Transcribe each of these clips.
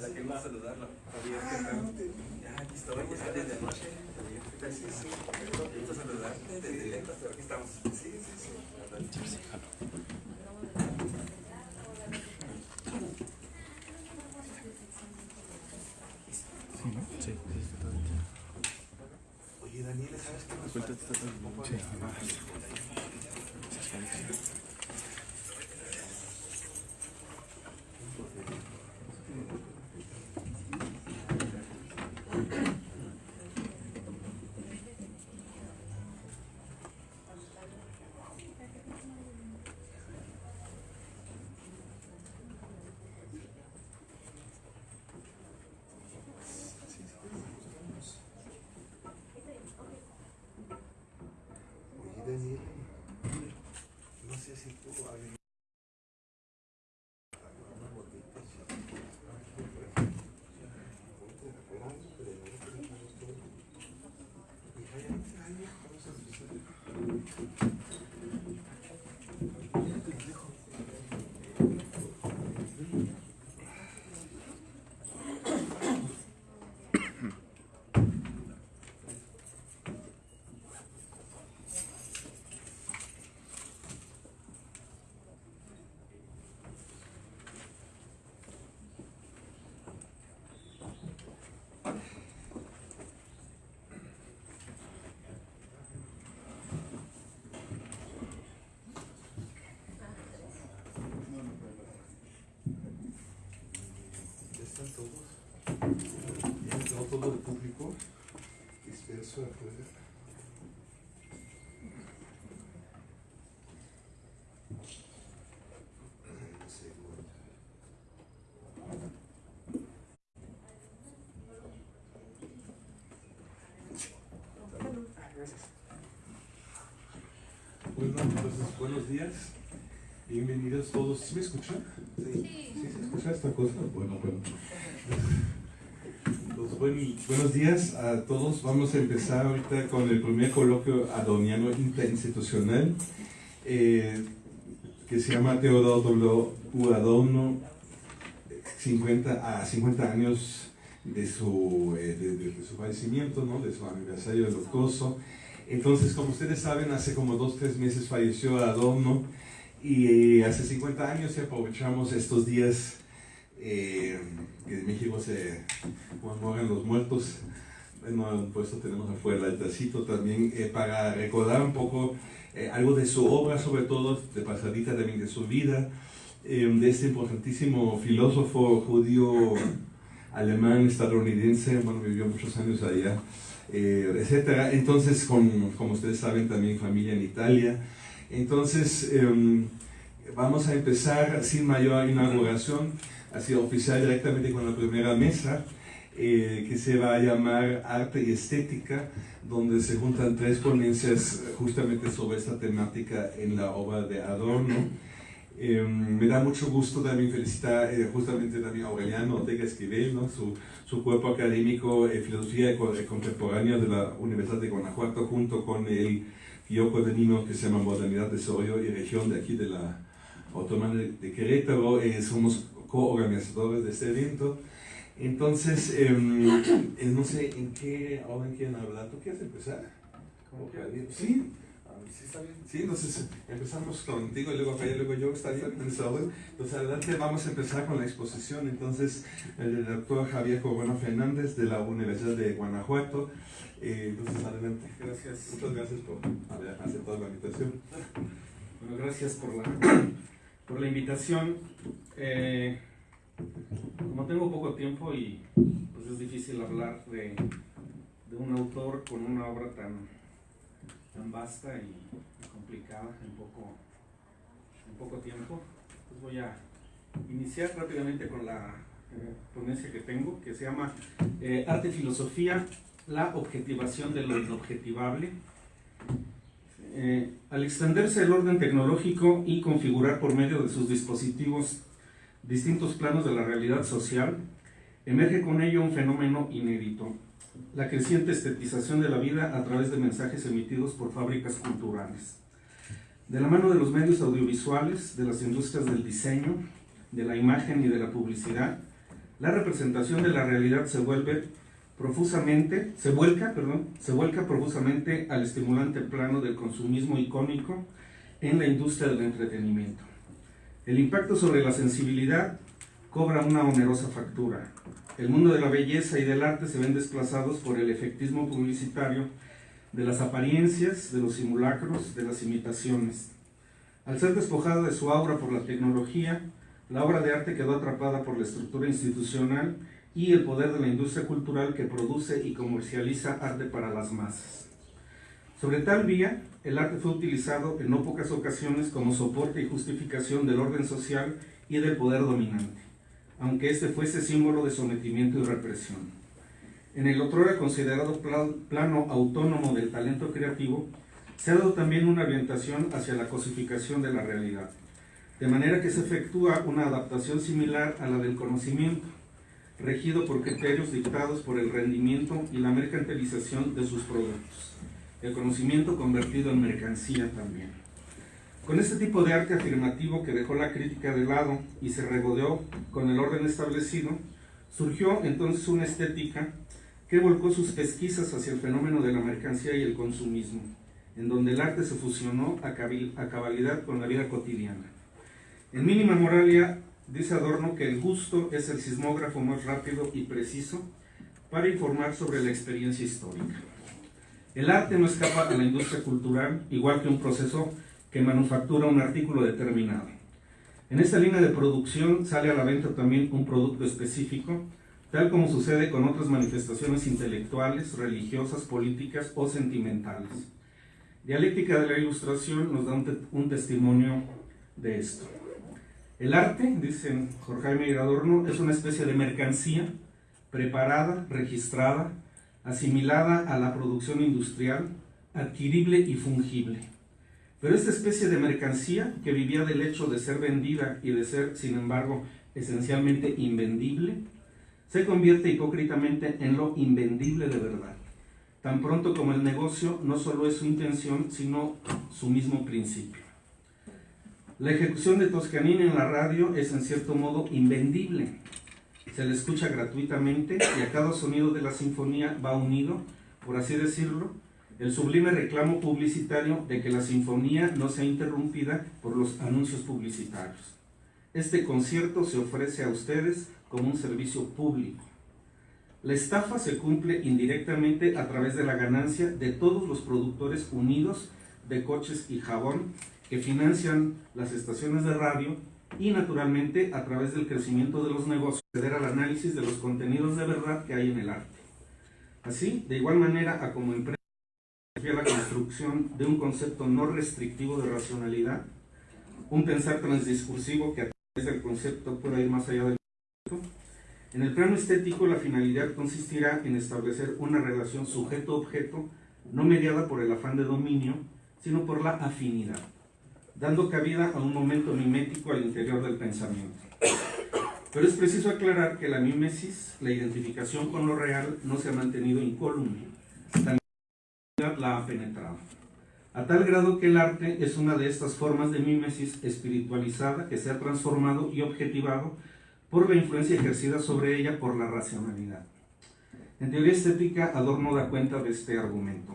la que va a saludarlo. Javier, ¿qué tal? Ya, aquí estoy, ya desde anoche. Sí, sí. Gusto saludarte desde lejos, pero aquí estamos. Sí, sí, sí. Sí. Sí, sí. Oye, Daniel, ¿sabes qué nos falta? Sí. No sé si tú alguien- una botita, sí. Ponte de afuera, pero no lo queremos todo. Y vaya, no sé, ay, vamos a empezar. Ya te lo dejo. Ya están todos. Ya todo el público disperso afuera. Bueno. Buenos días. Bienvenidos todos. ¿Sí me escuchan? Sí. ¿Sí se escucha esta cosa? Bueno, bueno. Pues, buen- buenos días a todos. Vamos a empezar ahorita con el primer coloquio adoniano interinstitucional eh, que se llama Teodoro W. Adorno 50 a 50 años de su, eh, de, de- de su fallecimiento, ¿no? de su aniversario luctuoso. Entonces, como ustedes saben, hace como dos, tres meses falleció Adorno y hace 50 años y aprovechamos estos días eh, que en México se conmemoran los muertos. Bueno, tenemos afuera el altarcito también eh, para recordar un poco eh, algo de su obra, sobre todo de pasadita también de su vida, eh, de este importantísimo filósofo judío alemán estadounidense, bueno, vivió muchos años allá, eh, etcétera. Entonces, con, como ustedes saben, también familia en Italia. Entonces, em, vamos a empezar sin mayor inauguración, así oficial directamente con la primera mesa, eh, que se va a llamar Arte y Estética, donde se juntan tres ponencias eh, justamente sobre esta temática en la obra de Adorno. Eh, me da mucho gusto también felicitar eh, justamente también a Aureliano Ortega Esquivel, ¿no? su, su cuerpo académico en Filosofía eh, Contemporánea de la Universidad de Guanajuato, junto con el Guioco de Nino que se llama Modernidad, Desarrollo y Región de aquí de la Autónoma de, Querétaro. Eh, somos coorganizadores de este evento. Entonces, em, eh, no sé en qué orden quieren hablar. ¿Tú quieres empezar? Como ¿O quieras. Javier? Sí. Ah, Sí, está bien. Sí, entonces empezamos contigo y luego Javier, luego yo, está bien. Entonces, adelante vamos a empezar con la exposición. Entonces, el doctor Javier Corona Fernández de la Universidad de Guanajuato. Eh, entonces, adelante. Gracias. Muchas gracias por haber aceptado la invitación. Bueno, gracias por la, por la invitación. Eh, como tengo poco tiempo y pues es difícil hablar de, de un autor con una obra tan, tan vasta y complicada en poco, en poco tiempo, pues voy a iniciar rápidamente con la eh, ponencia que tengo, que se llama eh, Arte Filosofía, la objetivación de lo inobjetivable. Eh, al extenderse el orden tecnológico y configurar por medio de sus dispositivos distintos planos de la realidad social, emerge con ello un fenómeno inédito, la creciente estetización de la vida a través de mensajes emitidos por fábricas culturales. De la mano de los medios audiovisuales, de las industrias del diseño, de la imagen y de la publicidad, la representación de la realidad se vuelve profusamente, se vuelca, perdón, se vuelca profusamente al estimulante plano del consumismo icónico en la industria del entretenimiento. El impacto sobre la sensibilidad cobra una onerosa factura. El mundo de la belleza y del arte se ven desplazados por el efectismo publicitario de las apariencias, de los simulacros, de las imitaciones. Al ser despojada de su aura por la tecnología, la obra de arte quedó atrapada por la estructura institucional y el poder de la industria cultural que produce y comercializa arte para las masas. Sobre tal vía, el arte fue utilizado en no pocas ocasiones como soporte y justificación del orden social y del poder dominante, aunque este fuese símbolo de sometimiento y represión. En el otrora considerado plano autónomo del talento creativo, se ha dado también una orientación hacia la cosificación de la realidad, de manera que se efectúa una adaptación similar a la del conocimiento, regido por criterios dictados por el rendimiento y la mercantilización de sus productos, el conocimiento convertido en mercancía también. Con este tipo de arte afirmativo que dejó la crítica de lado y se regodeó con el orden establecido, surgió entonces una estética que volcó sus pesquisas hacia el fenómeno de la mercancía y el consumismo, en donde el arte se fusionó a cabalidad con la vida cotidiana. En mínima moralia dice Adorno que el gusto es el sismógrafo más rápido y preciso para informar sobre la experiencia histórica. El arte no escapa a la industria cultural, igual que un proceso que manufactura un artículo determinado. En esta línea de producción sale a la venta también un producto específico tal como sucede con otras manifestaciones intelectuales, religiosas, políticas o sentimentales. Dialéctica de la Ilustración nos da un, testimonio de esto. El arte, dicen Jorge Jaime Adorno, es una especie de mercancía preparada, registrada, asimilada a la producción industrial, adquirible y fungible. Pero esta especie de mercancía, que vivía del hecho de ser vendida y de ser, sin embargo, esencialmente invendible, se convierte hipócritamente en lo invendible de verdad, tan pronto como el negocio no solo es su intención, sino su mismo principio. La ejecución de Toscanini en la radio es en cierto modo invendible. Se le escucha gratuitamente y a cada sonido de la sinfonía va unido, por así decirlo, el sublime reclamo publicitario de que la sinfonía no sea interrumpida por los anuncios publicitarios. Este concierto se ofrece a ustedes como un servicio público. La estafa se cumple indirectamente a través de la ganancia de todos los productores unidos de coches y jabón que financian las estaciones de radio y naturalmente a través del crecimiento de los negocios, acceder al análisis de los contenidos de verdad que hay en el arte. Así, de igual manera a como empresa la construcción de un concepto no restrictivo de racionalidad, un pensar transdiscursivo que a través del concepto pueda ir más allá del en el plano estético, la finalidad consistirá en establecer una relación sujeto-objeto no mediada por el afán de dominio, sino por la afinidad, dando cabida a un momento mimético al interior del pensamiento. Pero es preciso aclarar que la mimesis, la identificación con lo real, no se ha mantenido incólume, también la ha penetrado. A tal grado que el arte es una de estas formas de mimesis espiritualizada que se ha transformado y objetivado por la influencia ejercida sobre ella por la racionalidad. En teoría estética, Adorno da cuenta de este argumento.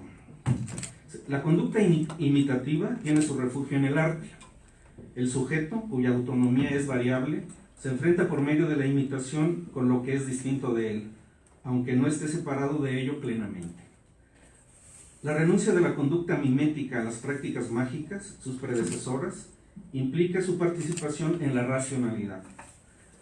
La conducta imitativa tiene su refugio en el arte. El sujeto, cuya autonomía es variable, se enfrenta por medio de la imitación con lo que es distinto de él, aunque no esté separado de ello plenamente. La renuncia de la conducta mimética a las prácticas mágicas, sus predecesoras, implica su participación en la racionalidad.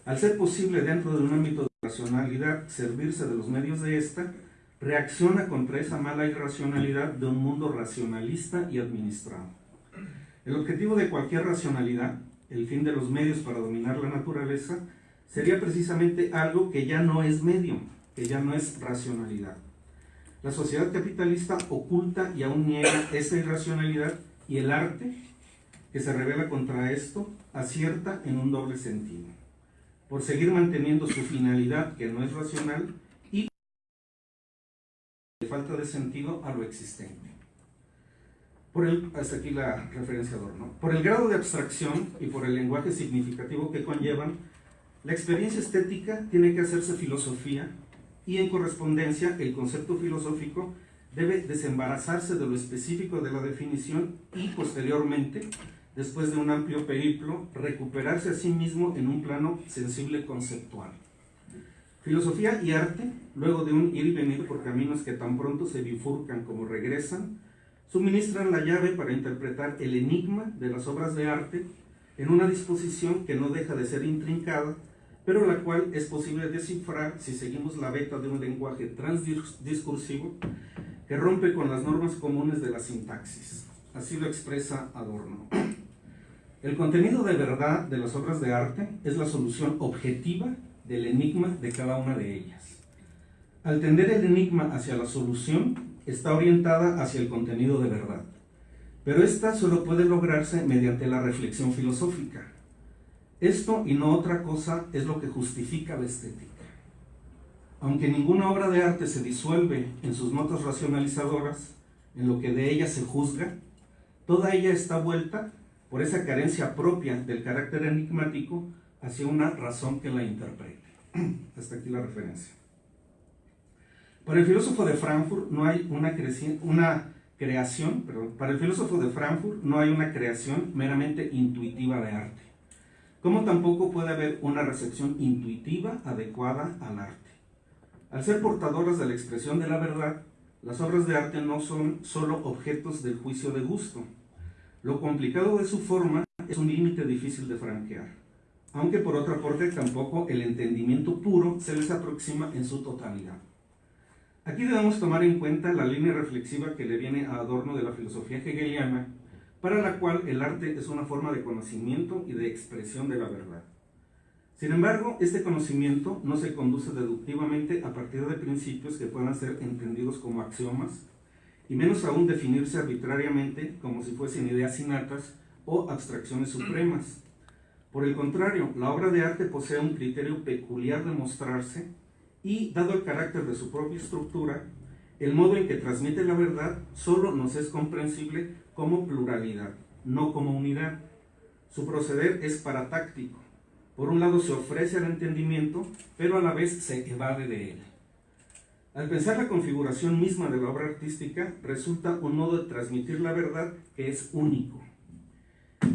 Al ser posible dentro de un ámbito de racionalidad servirse de los medios de esta, reacciona contra esa mala irracionalidad de un mundo racionalista y administrado. El objetivo de cualquier racionalidad, el fin de los medios para dominar la naturaleza, sería precisamente algo que ya no es medio, que ya no es racionalidad. La sociedad capitalista oculta y aún niega esa irracionalidad y el arte, que se revela contra esto, acierta en un doble sentido por seguir manteniendo su finalidad que no es racional falta de sentido a lo existente. Por el, hasta aquí la referencia de Adorno. Por el grado de abstracción y por el lenguaje significativo que conllevan, La experiencia estética tiene que hacerse filosofía y en correspondencia el concepto filosófico debe desembarazarse de lo específico de la definición y posteriormente, después de un amplio periplo, recuperarse a sí mismo en un plano sensible conceptual. Filosofía y arte, luego de un ir y venir por caminos que tan pronto se bifurcan como regresan, suministran la llave para interpretar el enigma de las obras de arte en una disposición que no deja de ser intrincada, pero la cual es posible descifrar si seguimos la beta de un lenguaje transdiscursivo que rompe con las normas comunes de la sintaxis. Así lo expresa Adorno. El contenido de verdad de las obras de arte es la solución objetiva del enigma de cada una de ellas. Al tender el enigma hacia la solución, está orientada hacia el contenido de verdad. Pero esta solo puede lograrse mediante la reflexión filosófica. Esto y no otra cosa es lo que justifica la estética. Aunque ninguna obra de arte se disuelve en sus notas racionalizadoras, en lo que de ella se juzga, toda ella está vuelta por esa carencia propia del carácter enigmático hacia una razón que la interprete. Hasta aquí la referencia. Para el filósofo de Frankfurt no hay una, una creación, perdón, para el filósofo de Frankfurt no hay una creación meramente intuitiva de arte, como tampoco puede haber una recepción intuitiva adecuada al arte. Al ser portadoras de la expresión de la verdad, las obras de arte no son solo objetos del juicio de gusto. Lo complicado de su forma es un límite difícil de franquear, aunque por otra parte tampoco el entendimiento puro se les aproxima en su totalidad. Aquí debemos tomar en cuenta la línea reflexiva que le viene a Adorno de la filosofía hegeliana, para la cual el arte es una forma de conocimiento y de expresión de la verdad. Sin embargo, este conocimiento no se conduce deductivamente a partir de principios que puedan ser entendidos como axiomas, y menos aún definirse arbitrariamente como si fuesen ideas innatas o abstracciones supremas. Por el contrario, la obra de arte posee un criterio peculiar de mostrarse y, dado el carácter de su propia estructura, el modo en que transmite la verdad solo nos es comprensible como pluralidad, no como unidad. Su proceder es paratáctico. Por un lado se ofrece al entendimiento, pero a la vez se evade de él. Al pensar la configuración misma de la obra artística, resulta un modo de transmitir la verdad que es único.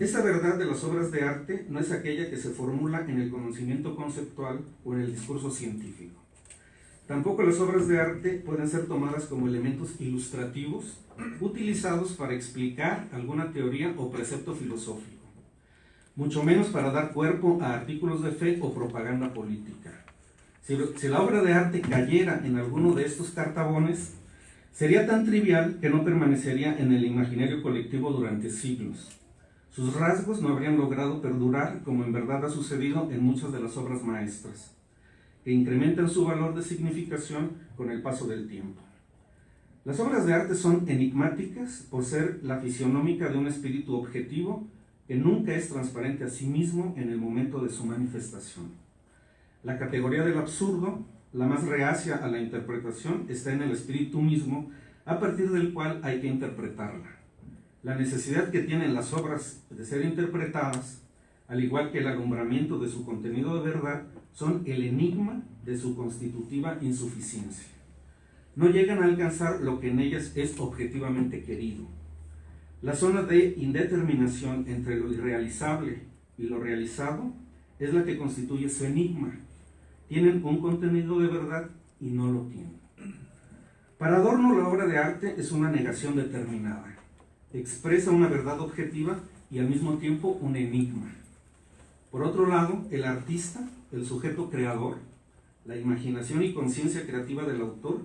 Esa verdad de las obras de arte no es aquella que se formula en el conocimiento conceptual o en el discurso científico. Tampoco las obras de arte pueden ser tomadas como elementos ilustrativos utilizados para explicar alguna teoría o precepto filosófico, mucho menos para dar cuerpo a artículos de fe o propaganda política. Si, si la obra de arte cayera en alguno de estos cartabones, sería tan trivial que no permanecería en el imaginario colectivo durante siglos. Sus rasgos no habrían logrado perdurar como en verdad ha sucedido en muchas de las obras maestras que incrementan su valor de significación con el paso del tiempo. Las obras de arte son enigmáticas por ser la fisionómica de un espíritu objetivo que nunca es transparente a sí mismo en el momento de su manifestación. La categoría del absurdo, la más reacia a la interpretación, está en el espíritu mismo a partir del cual hay que interpretarla. La necesidad que tienen las obras de ser interpretadas, al igual que el alumbramiento de su contenido de verdad, son el enigma de su constitutiva insuficiencia. No llegan a alcanzar lo que en ellas es objetivamente querido. La zona de indeterminación entre lo irrealizable y lo realizado es la que constituye su enigma. Tienen un contenido de verdad y no lo tienen. Para Adorno la obra de arte es una negación determinada. Expresa una verdad objetiva y al mismo tiempo un enigma. Por otro lado, el artista el sujeto creador, la imaginación y conciencia creativa del autor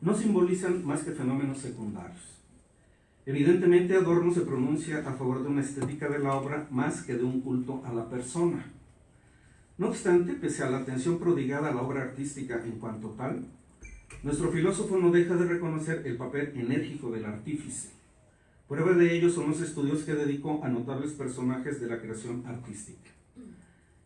no simbolizan más que fenómenos secundarios. Evidentemente Adorno se pronuncia a favor de una estética de la obra más que de un culto a la persona. No obstante, pese a la atención prodigada a la obra artística en cuanto tal, nuestro filósofo no deja de reconocer el papel enérgico del artífice. Prueba de ello son los estudios que dedicó a notables personajes de la creación artística.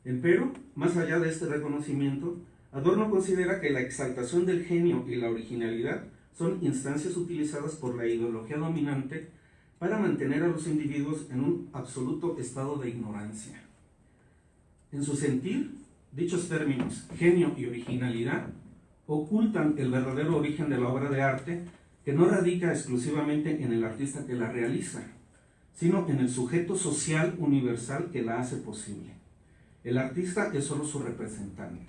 Empero, más allá de este reconocimiento, Adorno considera que la exaltación del genio y la originalidad son instancias utilizadas por la ideología dominante para mantener a los individuos en un absoluto estado de ignorancia. En su sentir, dichos términos, genio y originalidad, ocultan el verdadero origen de la obra de arte que no radica exclusivamente en el artista que la realiza, sino en el sujeto social universal que la hace posible. El artista es solo su representante.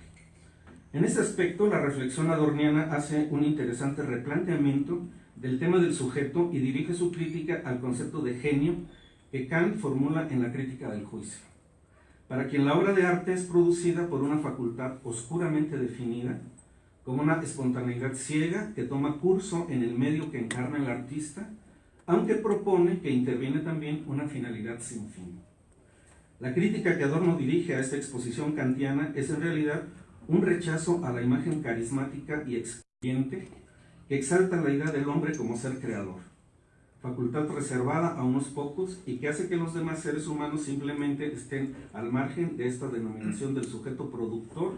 En este aspecto, la reflexión adorniana hace un interesante replanteamiento del tema del sujeto y dirige su crítica al concepto de genio que Kant formula en la crítica del juicio. Para quien la obra de arte es producida por una facultad oscuramente definida, como una espontaneidad ciega que toma curso en el medio que encarna el artista, aunque propone que interviene también una finalidad sin fin. La crítica que Adorno dirige a esta exposición kantiana es en realidad un rechazo a la imagen carismática y excluyente que exalta la idea del hombre como ser creador, facultad reservada a unos pocos y que hace que los demás seres humanos simplemente estén al margen de esta denominación del sujeto productor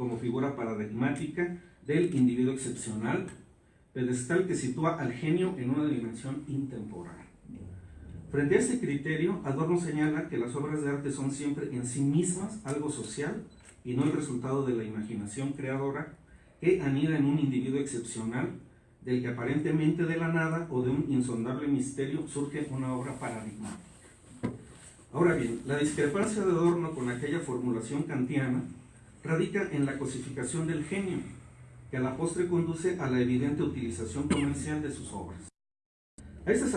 como figura paradigmática del individuo excepcional, pedestal que sitúa al genio en una dimensión intemporal. Frente a este criterio, Adorno señala que las obras de arte son siempre en sí mismas algo social y no el resultado de la imaginación creadora que anida en un individuo excepcional del que aparentemente de la nada o de un insondable misterio surge una obra paradigmática. Ahora bien, la discrepancia de Adorno con aquella formulación kantiana radica en la cosificación del genio, que a la postre conduce a la evidente utilización comercial de sus obras. A esta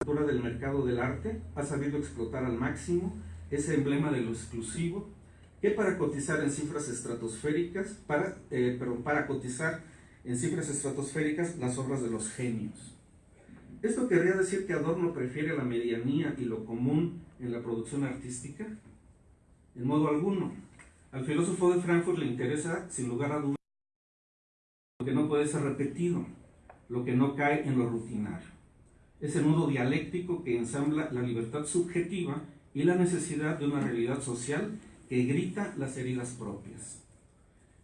altura del mercado del arte ha sabido explotar al máximo ese emblema de lo exclusivo que para cotizar en cifras estratosféricas, para, eh, para cotizar en cifras estratosféricas las obras de los genios. ¿Esto querría decir que Adorno prefiere la medianía y lo común en la producción artística? En modo alguno. Al filósofo de Frankfurt le interesa, sin lugar a dudas, lo que no puede ser repetido, lo que no cae en lo rutinario. Ese nudo dialéctico que ensambla la libertad subjetiva y la necesidad de una realidad social que grita las heridas propias.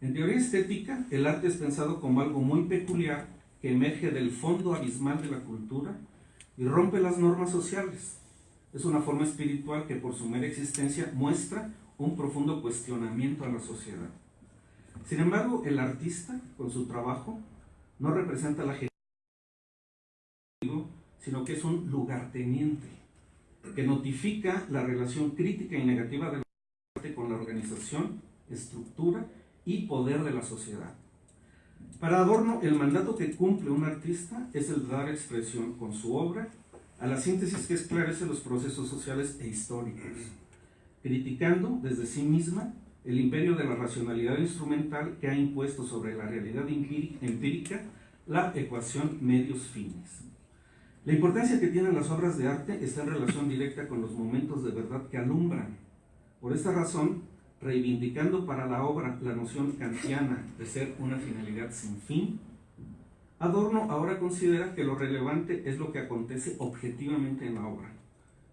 En teoría estética, el arte es pensado como algo muy peculiar que emerge del fondo abismal de la cultura y rompe las normas sociales. Es una forma espiritual que por su mera existencia muestra un profundo cuestionamiento a la sociedad. Sin embargo, el artista, con su trabajo, no representa la sino que es un lugarteniente, que notifica la relación crítica y negativa del arte con la organización, estructura y poder de la sociedad. Para Adorno, el mandato que cumple un artista es el dar expresión con su obra a la síntesis que esclarece los procesos sociales e históricos criticando desde sí misma el imperio de la racionalidad instrumental que ha impuesto sobre la realidad empírica la ecuación medios-fines. La importancia que tienen las obras de arte está en relación directa con los momentos de verdad que alumbran. Por esta razón, reivindicando para la obra la noción kantiana de ser una finalidad sin fin, Adorno ahora considera que lo relevante es lo que acontece objetivamente en la obra,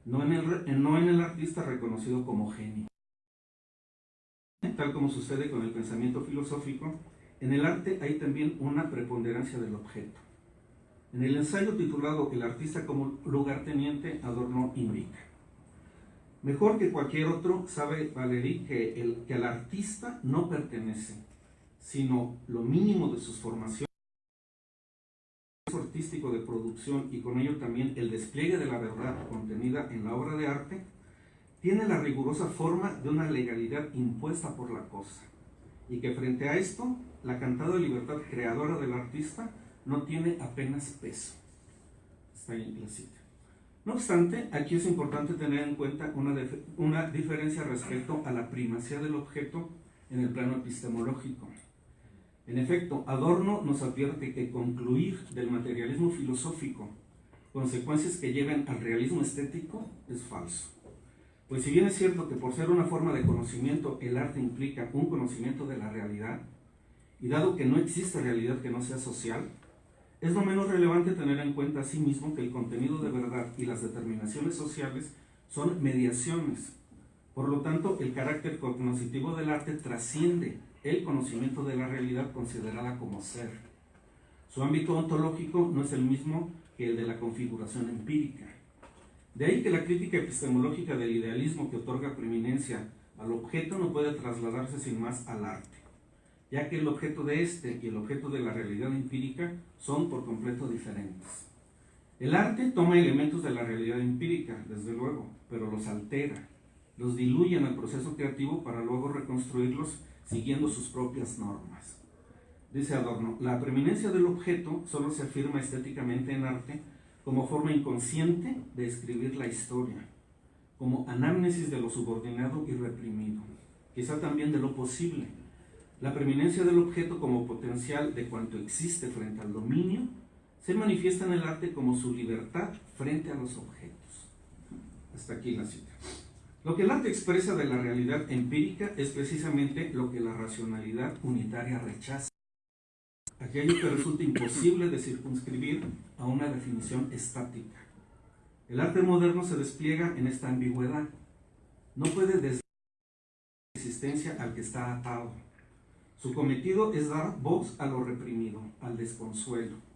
no en, el, no en el artista reconocido como genio. Tal como sucede con el pensamiento filosófico, en el arte hay también una preponderancia del objeto. En el ensayo titulado El artista como lugarteniente, Adorno indica. Mejor que cualquier otro, sabe Valéry que el, que el artista no pertenece, sino lo mínimo de sus formaciones de producción y con ello también el despliegue de la verdad contenida en la obra de arte, tiene la rigurosa forma de una legalidad impuesta por la cosa, y que frente a esto, la cantada libertad creadora del artista no tiene apenas peso. Está ahí la cita. No obstante, aquí es importante tener en cuenta una, una diferencia respecto a la primacía del objeto en el plano epistemológico. En efecto, Adorno nos advierte que concluir del materialismo filosófico consecuencias que lleven al realismo estético es falso. Pues si bien es cierto que por ser una forma de conocimiento el arte implica un conocimiento de la realidad, y dado que no existe realidad que no sea social, es lo menos relevante tener en cuenta asimismo que el contenido de verdad y las determinaciones sociales son mediaciones. Por lo tanto, el carácter cognoscitivo del arte trasciende el conocimiento de la realidad considerada como ser. Su ámbito ontológico no es el mismo que el de la configuración empírica. De ahí que la crítica epistemológica del idealismo que otorga preeminencia al objeto no puede trasladarse sin más al arte, ya que el objeto de este y el objeto de la realidad empírica son por completo diferentes. El arte toma elementos de la realidad empírica, desde luego, pero los altera, los diluye en el proceso creativo para luego reconstruirlos siguiendo sus propias normas. Dice Adorno, la preeminencia del objeto solo se afirma estéticamente en arte como forma inconsciente de escribir la historia, como anámnesis de lo subordinado y reprimido, quizá también de lo posible. La preeminencia del objeto como potencial de cuanto existe frente al dominio se manifiesta en el arte como su libertad frente a los objetos. Hasta aquí la cita. Lo que el arte expresa de la realidad empírica es precisamente lo que la racionalidad unitaria rechaza. Aquello que resulta imposible de circunscribir a una definición estática. El arte moderno se despliega en esta ambigüedad. No puede desde existencia al que está atado. Su cometido es dar voz a lo reprimido, al desconsuelo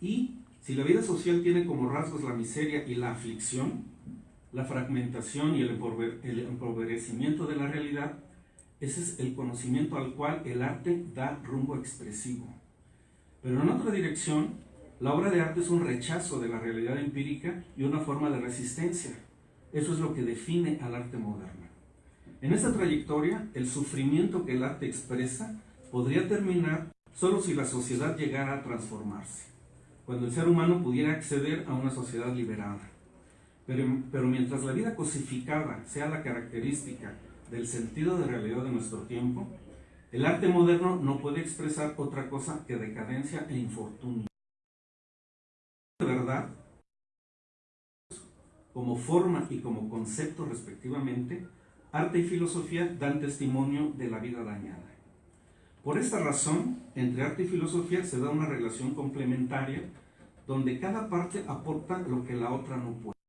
y si la vida social tiene como rasgos la miseria y la aflicción, la fragmentación y el empobrecimiento de la realidad, ese es el conocimiento al cual el arte da rumbo expresivo. Pero en otra dirección, la obra de arte es un rechazo de la realidad empírica y una forma de resistencia. Eso es lo que define al arte moderno. En esta trayectoria, el sufrimiento que el arte expresa podría terminar solo si la sociedad llegara a transformarse cuando el ser humano pudiera acceder a una sociedad liberada. Pero, mientras la vida cosificada sea la característica del sentido de realidad de nuestro tiempo, el arte moderno no puede expresar otra cosa que decadencia e infortunio. De verdad, como forma y como concepto respectivamente, arte y filosofía dan testimonio de la vida dañada. Por esta razón, entre arte y filosofía se da una relación complementaria donde cada parte aporta lo que la otra no puede.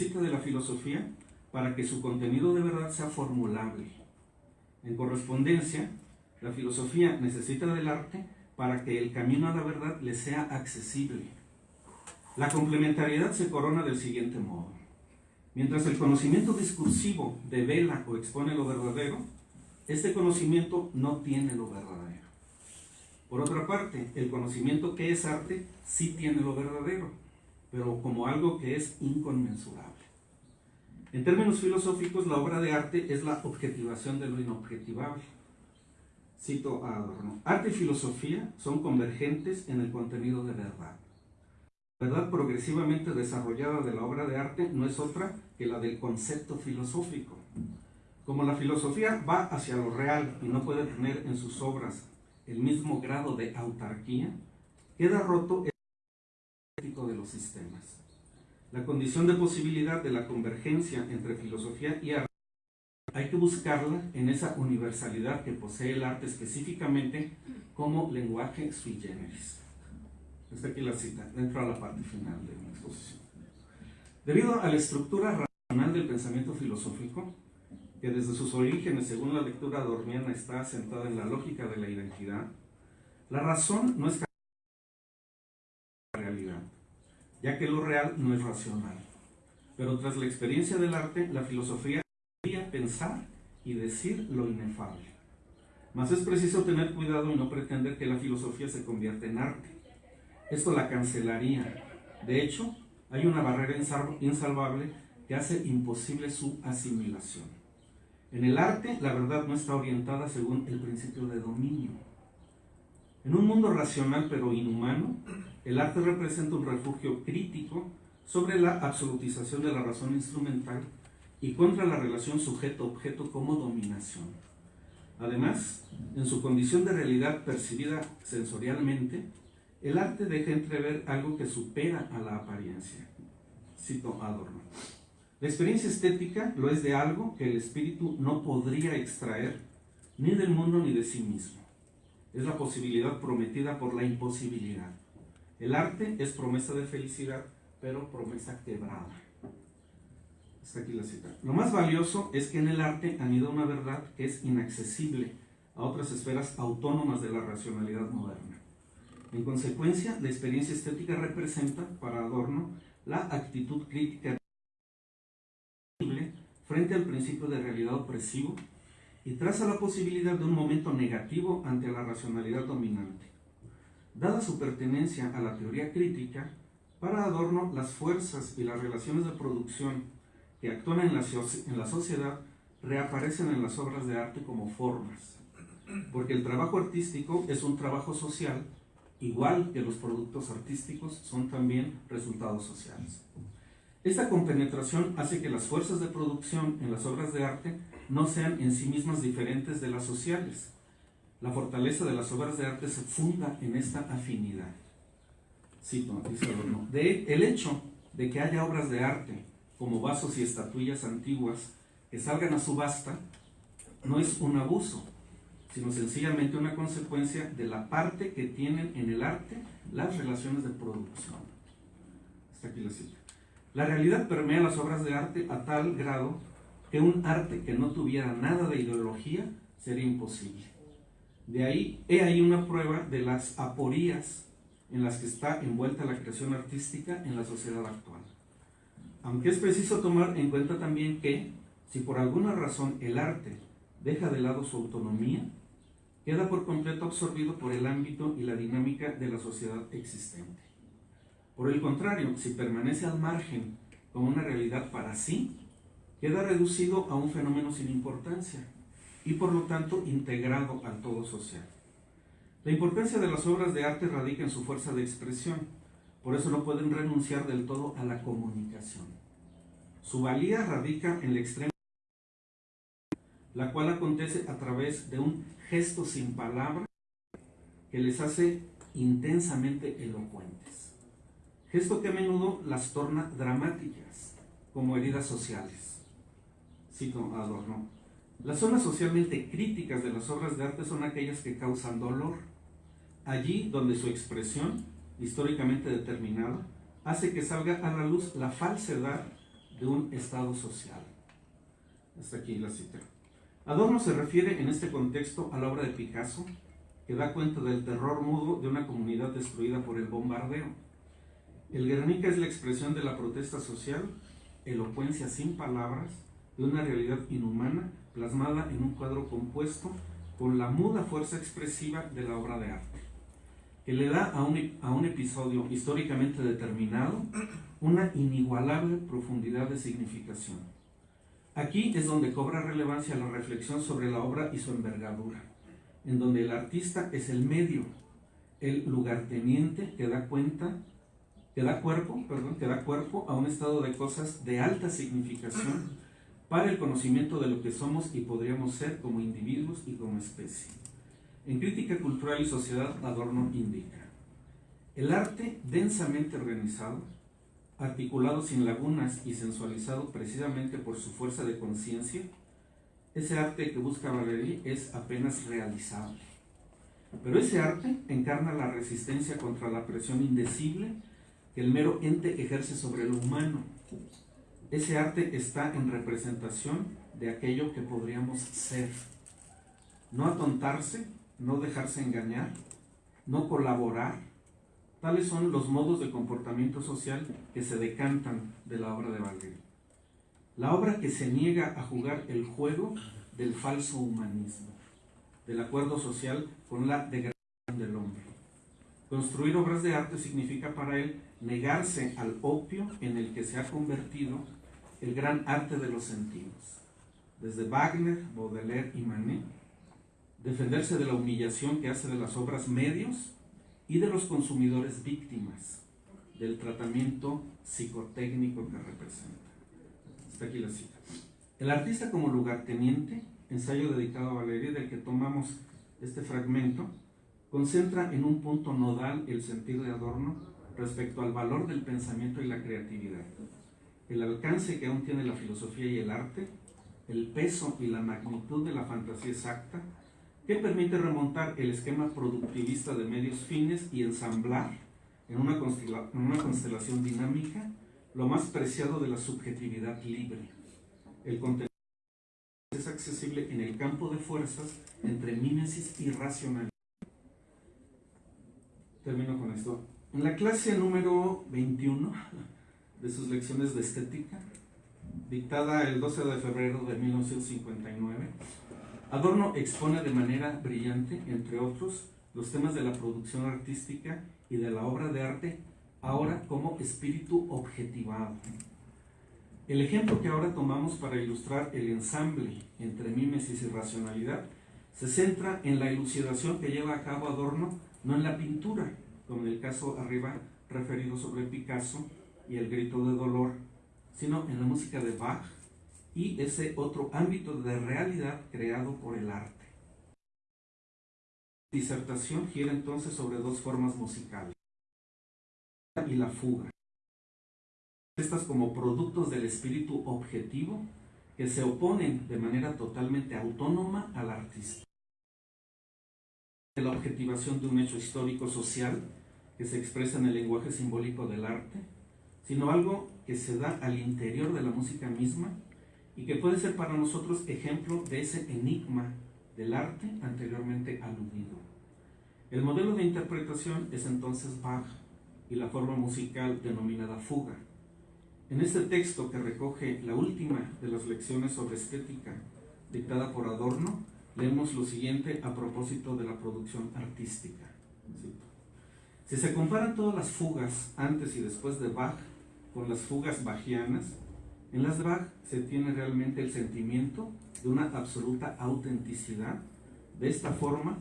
De la filosofía para que su contenido de verdad sea formulable. En correspondencia, la filosofía necesita del arte para que el camino a la verdad le sea accesible. La complementariedad se corona del siguiente modo. Mientras el conocimiento discursivo devela o expone lo verdadero, este conocimiento no tiene lo verdadero. Por otra parte, el conocimiento que es arte sí tiene lo verdadero, pero como algo que es inconmensurable. En términos filosóficos, la obra de arte es la objetivación de lo inobjetivable. Cito a Adorno. Arte y filosofía son convergentes en el contenido de verdad. La verdad progresivamente desarrollada de la obra de arte no es otra que la del concepto filosófico. Como la filosofía va hacia lo real y no puede tener en sus obras el mismo grado de autarquía, queda roto el ético de los sistemas. La condición de posibilidad de la convergencia entre filosofía y arte hay que buscarla en esa universalidad que posee el arte específicamente como lenguaje sui generis. Está aquí la cita, dentro a la parte final de la exposición. Debido a la estructura racional del pensamiento filosófico, que desde sus orígenes, según la lectura dormiana, está asentada en la lógica de la identidad, la razón no es la realidad, ya que lo real no es racional. Pero tras la experiencia del arte, la filosofía podría pensar y decir lo inefable. Mas es preciso tener cuidado y no pretender que la filosofía se convierta en arte. Esto la cancelaría. De hecho, hay una barrera insalvable que hace imposible su asimilación. En el arte, la verdad no está orientada según el principio de dominio. En un mundo racional pero inhumano, el arte representa un refugio crítico sobre la absolutización de la razón instrumental y contra la relación sujeto-objeto como dominación. Además, en su condición de realidad percibida sensorialmente, el arte deja entrever algo que supera a la apariencia. Cito Adorno. La experiencia estética lo es de algo que el espíritu no podría extraer ni del mundo ni de sí mismo. Es la posibilidad prometida por la imposibilidad. El arte es promesa de felicidad, pero promesa quebrada. Está aquí la cita. Lo más valioso es que en el arte anida una verdad que es inaccesible a otras esferas autónomas de la racionalidad moderna. En consecuencia, la experiencia estética representa, para Adorno, la actitud crítica frente al principio de realidad opresivo y traza la posibilidad de un momento negativo ante la racionalidad dominante. Dada su pertenencia a la teoría crítica, para Adorno las fuerzas y las relaciones de producción que actúan en la, en la sociedad reaparecen en las obras de arte como formas, porque el trabajo artístico es un trabajo social, igual que los productos artísticos son también resultados sociales. Esta compenetración hace que las fuerzas de producción en las obras de arte no sean en sí mismas diferentes de las sociales. La fortaleza de las obras de arte se funda en esta afinidad. Cito, dice Adorno. El hecho de que haya obras de arte, como vasos y estatuillas antiguas, que salgan a subasta, no es un abuso, sino sencillamente una consecuencia de la parte que tienen en el arte las relaciones de producción. Hasta aquí la cita. La realidad permea las obras de arte a tal grado que un arte que no tuviera nada de ideología sería imposible. De ahí, he ahí una prueba de las aporías en las que está envuelta la creación artística en la sociedad actual. Aunque es preciso tomar en cuenta también que, si por alguna razón el arte deja de lado su autonomía, queda por completo absorbido por el ámbito y la dinámica de la sociedad existente. Por el contrario, si permanece al margen como una realidad para sí, queda reducido a un fenómeno sin importancia y por lo tanto integrado al todo social. La importancia de las obras de arte radica en su fuerza de expresión, por eso no pueden renunciar del todo a la comunicación. Su valía radica en la extrema la cual acontece a través de un gesto sin palabra que les hace intensamente elocuentes gesto que a menudo las torna dramáticas, como heridas sociales. Cito Adorno. Las zonas socialmente críticas de las obras de arte son aquellas que causan dolor, allí donde su expresión, históricamente determinada, hace que salga a la luz la falsedad de un estado social. Hasta aquí la cita. Adorno se refiere en este contexto a la obra de Picasso, que da cuenta del terror mudo de una comunidad destruida por el bombardeo el Guernica es la expresión de la protesta social, elocuencia sin palabras, de una realidad inhumana plasmada en un cuadro compuesto con la muda fuerza expresiva de la obra de arte, que le da a un, a un episodio históricamente determinado una inigualable profundidad de significación. Aquí es donde cobra relevancia la reflexión sobre la obra y su envergadura, en donde el artista es el medio, el lugarteniente que da cuenta que da cuerpo, perdón, que da cuerpo a un estado de cosas de alta significación para el conocimiento de lo que somos y podríamos ser como individuos y como especie. En Crítica Cultural y Sociedad, Adorno indica, el arte densamente organizado, articulado sin lagunas y sensualizado precisamente por su fuerza de conciencia, ese arte que busca Valéry es apenas realizable. Pero ese arte encarna la resistencia contra la presión indecible que el mero ente ejerce sobre lo humano. Ese arte está en representación de aquello que podríamos ser. No atontarse, no dejarse engañar, no colaborar. Tales son los modos de comportamiento social que se decantan de la obra de Valery. La obra que se niega a jugar el juego del falso humanismo, del acuerdo social con la degradación del hombre. Construir obras de arte significa para él negarse al opio en el que se ha convertido el gran arte de los sentidos. Desde Wagner, Baudelaire y Manet, defenderse de la humillación que hace de las obras medios y de los consumidores víctimas del tratamiento psicotécnico que representa. Está aquí la cita. El artista como lugarteniente, ensayo dedicado a Valeria, del que tomamos este fragmento, concentra en un punto nodal el sentido de Adorno respecto al valor del pensamiento y la creatividad, el alcance que aún tiene la filosofía y el arte, el peso y la magnitud de la fantasía exacta, que permite remontar el esquema productivista de medios fines y ensamblar en una, constelación dinámica lo más preciado de la subjetividad libre. El contenido es accesible en el campo de fuerzas entre mímesis y racionalidad termino con esto. En la clase número 21 de sus lecciones de estética, dictada el 12 de febrero de 1959, Adorno expone de manera brillante, entre otros, los temas de la producción artística y de la obra de arte, ahora como espíritu objetivado. El ejemplo que ahora tomamos para ilustrar el ensamble entre mímesis y racionalidad se centra en la elucidación que lleva a cabo Adorno, no en la pintura, como en el caso arriba referido sobre Picasso y el grito de dolor, sino en la música de Bach y ese otro ámbito de realidad creado por el arte. La disertación gira entonces sobre dos formas musicales y la fuga. Estas como productos del espíritu objetivo que se oponen de manera totalmente autónoma al artista. La objetivación de un hecho histórico social que se expresa en el lenguaje simbólico del arte, sino algo que se da al interior de la música misma y que puede ser para nosotros ejemplo de ese enigma del arte anteriormente aludido. El modelo de interpretación es entonces Bach y la forma musical denominada fuga. En este texto que recoge la última de las lecciones sobre estética dictada por Adorno, leemos lo siguiente a propósito de la producción artística. Si se comparan todas las fugas antes y después de Bach con las fugas bajianas, en las Bach se tiene realmente el sentimiento de una absoluta autenticidad de esta forma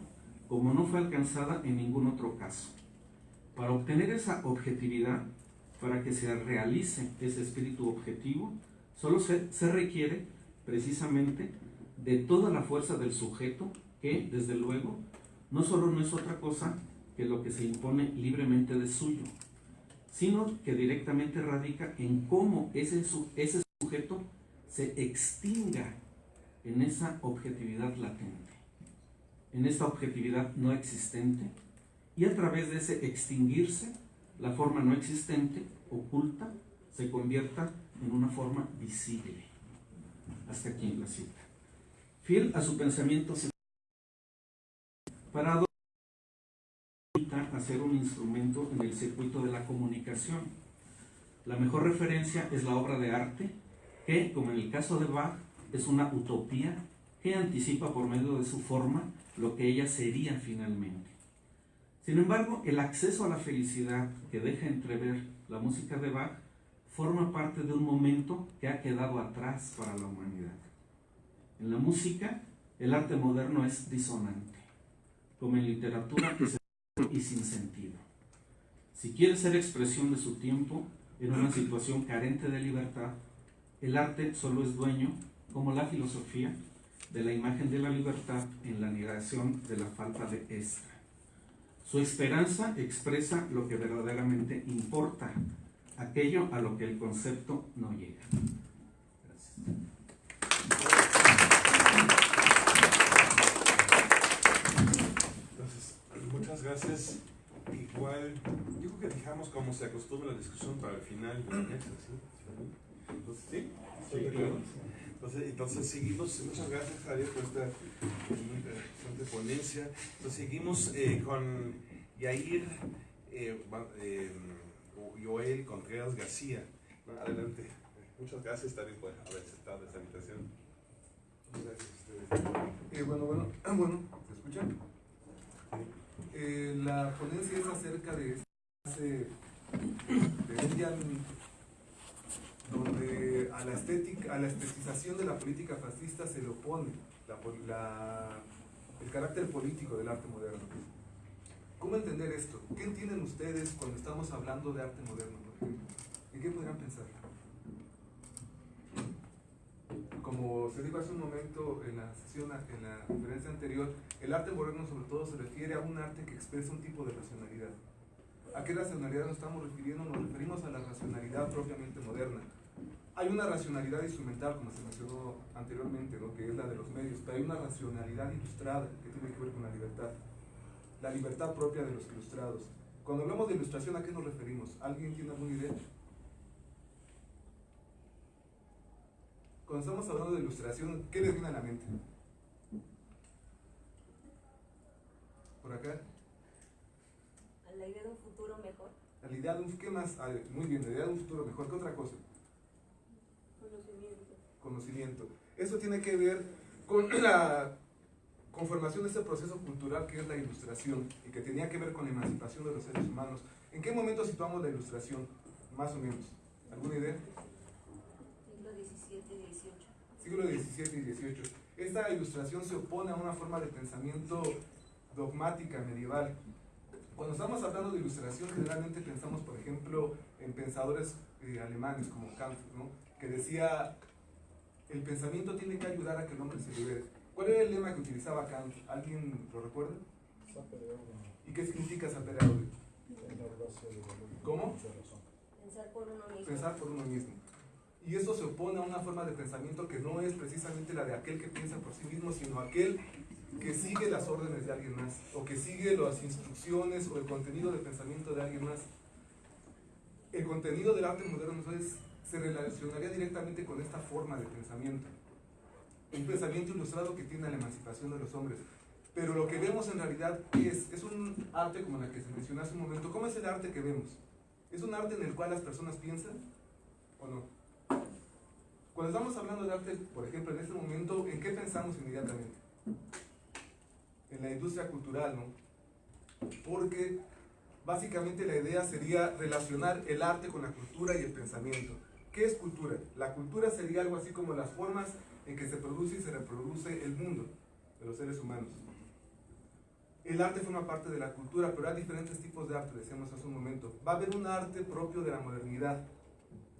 como no fue alcanzada en ningún otro caso. Para obtener esa objetividad, para que se realice ese espíritu objetivo, solo se, se requiere precisamente de toda la fuerza del sujeto que, desde luego, no solo no es otra cosa que lo que se impone libremente de suyo, sino que directamente radica en cómo ese, ese sujeto se extinga en esa objetividad latente, en esta objetividad no existente, y a través de ese extinguirse, la forma no existente, oculta, se convierta en una forma visible. Hasta aquí la cita. Fiel a su pensamiento parado a ser un instrumento en el circuito de la comunicación. La mejor referencia es la obra de arte, que, como en el caso de Bach, es una utopía que anticipa por medio de su forma lo que ella sería finalmente. Sin embargo, el acceso a la felicidad que deja entrever la música de Bach forma parte de un momento que ha quedado atrás para la humanidad. En la música, el arte moderno es disonante, como en literatura es y sin sentido. Si quiere ser expresión de su tiempo en una situación carente de libertad, el arte solo es dueño, como la filosofía, de la imagen de la libertad en la negación de la falta de esta. Su esperanza expresa lo que verdaderamente importa, aquello a lo que el concepto no llega. Muchas gracias. Igual, yo creo que dejamos como se acostumbra la discusión para el final de la mesa, ¿sí? Entonces, ¿sí? Entonces, entonces seguimos, muchas gracias Javier por esta interesante ponencia. Entonces seguimos eh, con Yair eh, eh, Joel Contreras García. Adelante. Muchas gracias también por haber aceptado esta invitación. Gracias a ustedes. Eh, bueno, bueno, bueno, ¿se escuchan? Eh, la ponencia es acerca de de donde a la estética, a la estetización de la política fascista se le opone el carácter político del arte moderno. ¿Cómo entender esto? ¿Qué entienden ustedes cuando estamos hablando de arte moderno, ¿En qué podrían pensar? Como se dijo hace un momento en la sesión, en la conferencia anterior, el arte moderno sobre todo se refiere a un arte que expresa un tipo de racionalidad. ¿A qué racionalidad nos estamos refiriendo? Nos referimos a la racionalidad propiamente moderna. Hay una racionalidad instrumental, como se mencionó anteriormente, ¿no? que es la de los medios, pero hay una racionalidad ilustrada que tiene que ver con la libertad. La libertad propia de los ilustrados. Cuando hablamos de ilustración, ¿a qué nos referimos? ¿Alguien tiene alguna idea? Cuando estamos hablando de ilustración, ¿qué les viene a la mente? ¿Por acá? A la idea de un futuro mejor. A la idea de un, ¿qué más? Ah, muy bien, la idea de un futuro mejor, ¿qué otra cosa? Conocimiento. conocimiento. Eso tiene que ver con la conformación de ese proceso cultural que es la ilustración y que tenía que ver con la emancipación de los seres humanos. ¿En qué momento situamos la ilustración? Más o menos. ¿Alguna idea? Siglo XVII y XVIII. Siglo XVII y XVIII. Esta ilustración se opone a una forma de pensamiento dogmática medieval. Cuando estamos hablando de ilustración, generalmente pensamos, por ejemplo, en pensadores eh, alemanes como Kant, ¿no? que decía, el pensamiento tiene que ayudar a que el hombre se libere. ¿Cuál era el lema que utilizaba Kant? ¿Alguien lo recuerda? ¿Y qué significa sapere aude? ¿Cómo? Pensar por uno mismo. Pensar por uno mismo. Y eso se opone a una forma de pensamiento que no es precisamente la de aquel que piensa por sí mismo, sino aquel que sigue las órdenes de alguien más, o que sigue las instrucciones o el contenido de pensamiento de alguien más. El contenido del arte moderno entonces se relacionaría directamente con esta forma de pensamiento. Un pensamiento ilustrado que tiene la emancipación de los hombres. Pero lo que vemos en realidad es, es un arte como la que se mencionó hace un momento. ¿Cómo es el arte que vemos? ¿Es un arte en el cual las personas piensan o no? Cuando estamos hablando de arte, por ejemplo, en este momento, ¿en qué pensamos inmediatamente? En la industria cultural, ¿no? Porque básicamente la idea sería relacionar el arte con la cultura y el pensamiento. ¿Qué es cultura? La cultura sería algo así como las formas en que se produce y se reproduce el mundo de los seres humanos. El arte forma parte de la cultura, pero hay diferentes tipos de arte, decíamos hace un momento. Va a haber un arte propio de la modernidad,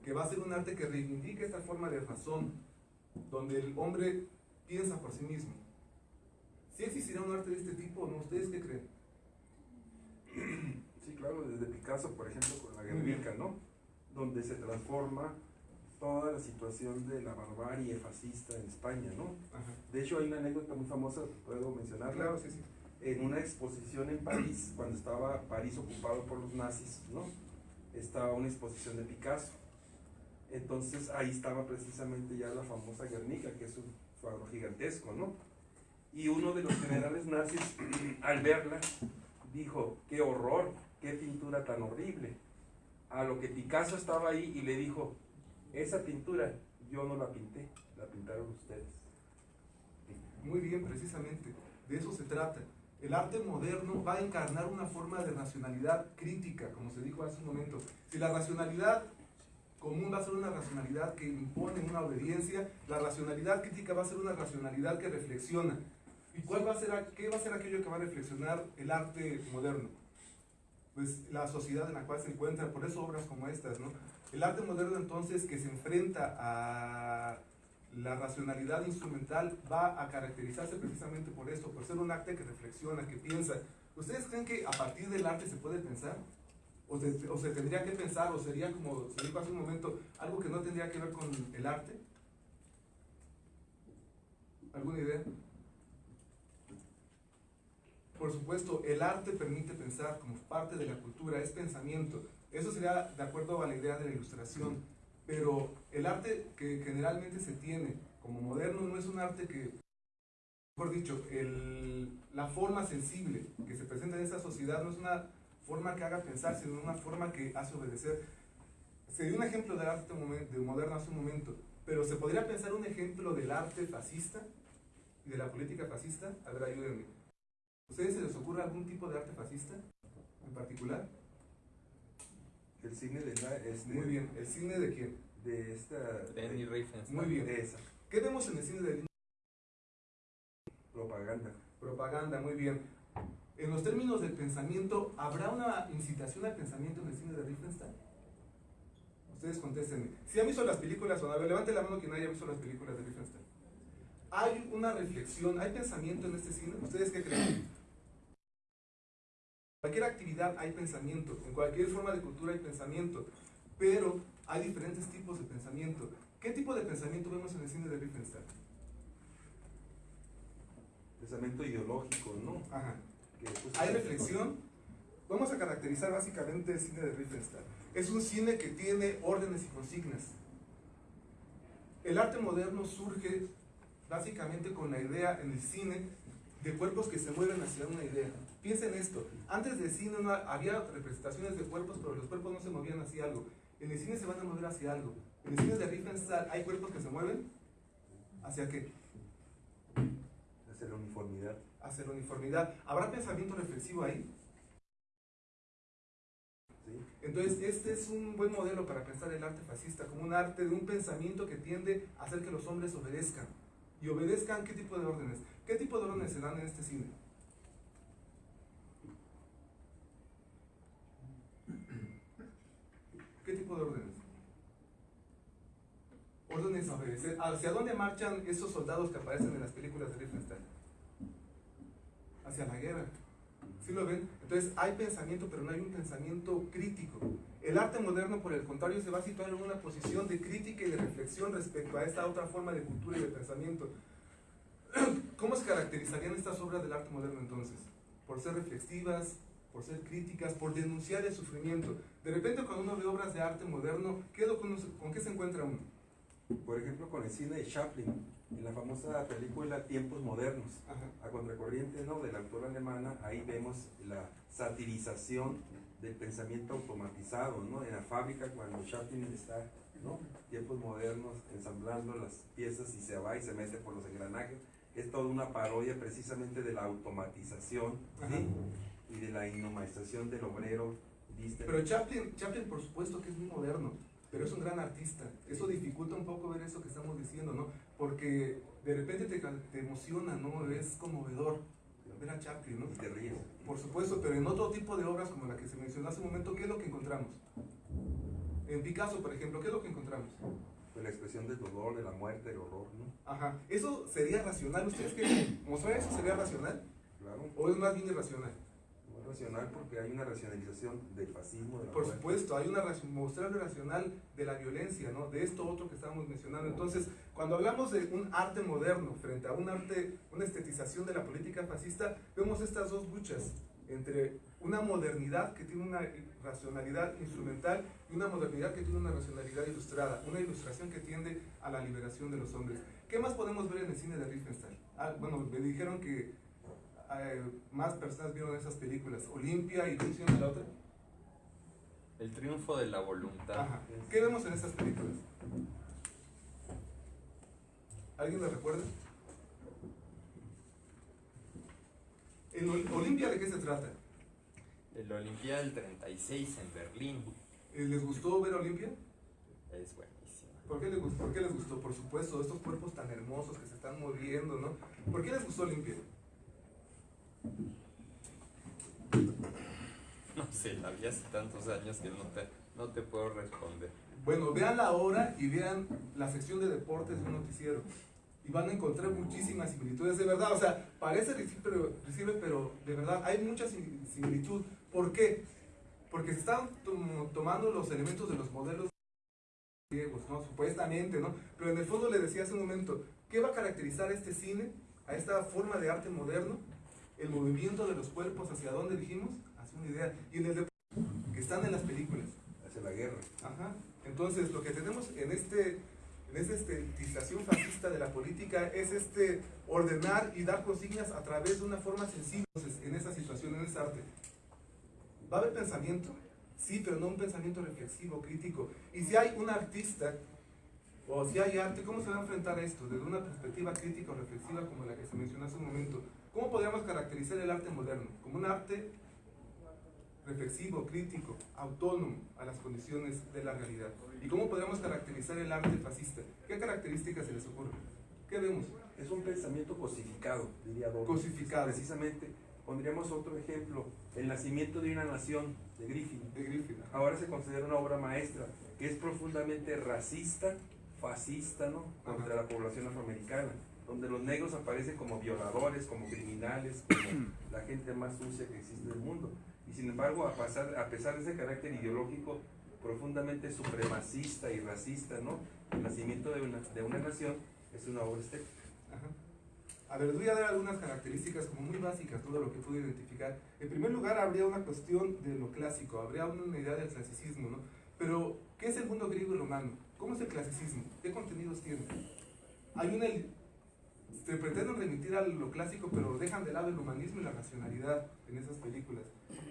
que va a ser un arte que reivindique esta forma de razón, donde el hombre piensa por sí mismo. ¿Sí existirá un arte de este tipo no? ¿Ustedes qué creen? Sí, claro, desde Picasso, por ejemplo, con la. Guernica, ¿no? Donde se transforma toda la situación de la barbarie fascista en España, ¿no? Ajá. De hecho, hay una anécdota muy famosa, puedo mencionarla. Claro, sí, sí. En una exposición en París, cuando estaba París ocupado por los nazis, ¿no? Estaba una exposición de Picasso. Entonces ahí estaba precisamente ya la famosa Guernica, que es un cuadro gigantesco, ¿no? Y uno de los generales nazis, al verla, dijo, qué horror, qué pintura tan horrible. A lo que Picasso estaba ahí y le dijo, esa pintura yo no la pinté, la pintaron ustedes. Muy bien, precisamente. De eso se trata. El arte moderno va a encarnar una forma de racionalidad crítica, como se dijo hace un momento. Si la racionalidad común va a ser una racionalidad que impone una obediencia, la racionalidad crítica va a ser una racionalidad que reflexiona. ¿Y cuál va a ser, qué va a ser aquello que va a reflexionar el arte moderno? Pues la sociedad en la cual se encuentra, por eso obras como estas, ¿no? El arte moderno entonces que se enfrenta a la racionalidad instrumental va a caracterizarse precisamente por esto, por ser un arte que reflexiona, que piensa. ¿Ustedes creen que a partir del arte se puede pensar? ¿O se, tendría que pensar? ¿O sería como se dijo hace un momento, algo que no tendría que ver con el arte? ¿Alguna idea? Por supuesto, el arte permite pensar como parte de la cultura, es pensamiento. Eso sería de acuerdo a la idea de la ilustración. Pero el arte que generalmente se tiene como moderno no es un arte que, mejor dicho, el- la forma sensible que se presenta en esta sociedad no es una forma que haga pensar, sino una forma que hace obedecer. Se dio un ejemplo del arte de moderno hace un momento, pero ¿se podría pensar un ejemplo del arte fascista y de la política fascista? A ver, ayúdenme. ¿A ustedes se les ocurre algún tipo de arte fascista en particular? El cine de la, este, Muy bien. ¿El cine de quién? de esta Leni Riefenstahl. Muy bien. de esa ¿Qué vemos en el cine de propaganda. propaganda? Muy bien. En los términos del pensamiento, ¿habrá una incitación al pensamiento en el cine de Riefenstahl? Ustedes contéstenme. Si han visto las películas, o a ver, levante la mano quien haya visto las películas de Riefenstahl. ¿Hay una reflexión, hay pensamiento en este cine? ¿Ustedes qué creen? En cualquier actividad hay pensamiento, en cualquier forma de cultura hay pensamiento, pero hay diferentes tipos de pensamiento. ¿Qué tipo de pensamiento vemos en el cine de Riefenstahl? Pensamiento ideológico, ¿no? Ajá. Pues, Hay reflexión. Vamos a caracterizar básicamente el cine de Riefenstahl. Es un cine que tiene órdenes y consignas. El arte moderno surge básicamente con la idea en el cine de cuerpos que se mueven hacia una idea. Piensen esto, antes del cine no había representaciones de cuerpos, pero los cuerpos no se movían hacia algo. En el cine se van a mover hacia algo. En el cine de Riefenstahl hay cuerpos que se mueven ¿Hacia qué? Hacia la uniformidad. Hacia la uniformidad. ¿Habrá pensamiento reflexivo ahí? Entonces, este es un buen modelo para pensar el arte fascista, como un arte de un pensamiento que tiende a hacer que los hombres obedezcan. ¿Y obedezcan qué tipo de órdenes? ¿Qué tipo de órdenes se dan en este cine? ¿Qué tipo de órdenes? Órdenes a obedecer. ¿Hacia dónde marchan esos soldados que aparecen en las películas de Riefenstahl? Hacia la guerra. ¿Sí lo ven? Entonces hay pensamiento, pero no hay un pensamiento crítico. El arte moderno, por el contrario, se va a situar en una posición de crítica y de reflexión respecto a esta otra forma de cultura y de pensamiento. ¿Cómo se caracterizarían estas obras del arte moderno entonces? Por ser reflexivas, por ser críticas, por denunciar el sufrimiento. De repente cuando uno ve obras de arte moderno, ¿qué se- ¿con qué se encuentra uno? Por ejemplo, con el cine de Chaplin, en la famosa película Tiempos Modernos, Ajá. a contracorriente ¿no? de la autora alemana, ahí vemos la satirización del pensamiento automatizado, ¿no? En la fábrica cuando Chaplin está, ¿no? Tiempos modernos, ensamblando las piezas y se va y se mete por los engranajes, es toda una parodia precisamente de la automatización. ¿sí? Y de la inhumanización del obrero. Pero Chaplin, Chaplin, por supuesto que es muy moderno, pero es un gran artista. Eso dificulta un poco ver eso que estamos diciendo, ¿no? Porque de repente te, te emociona, ¿no? Es conmovedor ver a Chaplin, ¿no? Y te ríes. Por supuesto, pero en otro tipo de obras como la que se mencionó hace un momento, ¿qué es lo que encontramos? En Picasso, por ejemplo, ¿qué es lo que encontramos? Pues la expresión del dolor, de la muerte, del horror, ¿no? Ajá. ¿Eso sería racional? ¿Ustedes creen? ¿Mostrar eso sería racional? Claro. ¿O es más bien irracional? Racional porque hay una racionalización del fascismo, de Por muerte. supuesto, hay una lo racional de la violencia, ¿no? De esto otro que estábamos mencionando. Entonces, cuando hablamos de un arte moderno frente a un arte, una estetización de la política fascista, vemos estas dos luchas entre una modernidad que tiene una racionalidad instrumental y una modernidad que tiene una racionalidad ilustrada, una ilustración que tiende a la liberación de los hombres. ¿Qué más podemos ver en el cine de Riefenstahl? Ah, bueno, me dijeron que eh, más personas vieron esas películas, Olimpia y ¿cómo se llama la otra? El triunfo de la voluntad. Ajá. ¿Qué vemos en estas películas? ¿Alguien me recuerda? ¿En Ol- Olimpia de qué se trata? El Olimpia del 36 en Berlín. Eh, ¿Les gustó ver Olimpia? Es buenísima. ¿Por qué, les gustó? ¿Por qué les gustó? Por supuesto, estos cuerpos tan hermosos que se están moviendo, ¿no? ¿Por qué les gustó Olimpia? No sé, la vi hace tantos años que no te, no te puedo responder. Bueno, vean la hora y vean la sección de deportes de un noticiero. Y van a encontrar muchísimas similitudes, de verdad. O sea, parece recibe, pero, de verdad hay mucha sim- similitud. ¿Por qué? Porque se están tom- tomando los elementos de los modelos griegos, ¿no? Supuestamente, ¿no? Pero en el fondo le decía hace un momento, ¿qué va a caracterizar este cine, a esta forma de arte moderno? El movimiento de los cuerpos, ¿hacia dónde dijimos? Hacia una idea. Y en el deporte, que están en las películas. Hacia la guerra. Ajá. Entonces, lo que tenemos en este en esta estetización fascista de la política es este ordenar y dar consignas a través de una forma sensible Entonces, en esa situación, en ese arte. ¿Va a haber pensamiento? Sí, pero no un pensamiento reflexivo, crítico. Y si hay un artista, o si hay arte, ¿cómo se va a enfrentar a esto? Desde una perspectiva crítica o reflexiva como la que se mencionó hace un momento. ¿Cómo podríamos caracterizar el arte moderno? Como un arte reflexivo, crítico, autónomo a las condiciones de la realidad. ¿Y cómo podríamos caracterizar el arte fascista? ¿Qué características se les ocurren? ¿Qué vemos? Es un pensamiento cosificado, diría Doris. Cosificado. Precisamente, pondríamos otro ejemplo, El nacimiento de una nación, de Griffin. De Griffith. Ahora se considera una obra maestra que es profundamente racista, fascista, ¿no? Contra Ajá. la población afroamericana, donde los negros aparecen como violadores, como criminales, como la gente más sucia que existe en el mundo. Y sin embargo, a, pasar, a pesar de ese carácter ideológico profundamente supremacista y racista, ¿no? El nacimiento de una, de una nación es una obra estética. Ajá. A ver, les voy a dar algunas características como muy básicas, todo lo que pude identificar. En primer lugar, habría una cuestión de lo clásico, habría una idea del clasicismo, ¿no? Pero, ¿qué es el mundo griego y romano? ¿Cómo es el clasicismo? ¿Qué contenidos tiene? Hay una... Se pretenden remitir a lo clásico, pero dejan de lado el humanismo y la racionalidad en esas películas.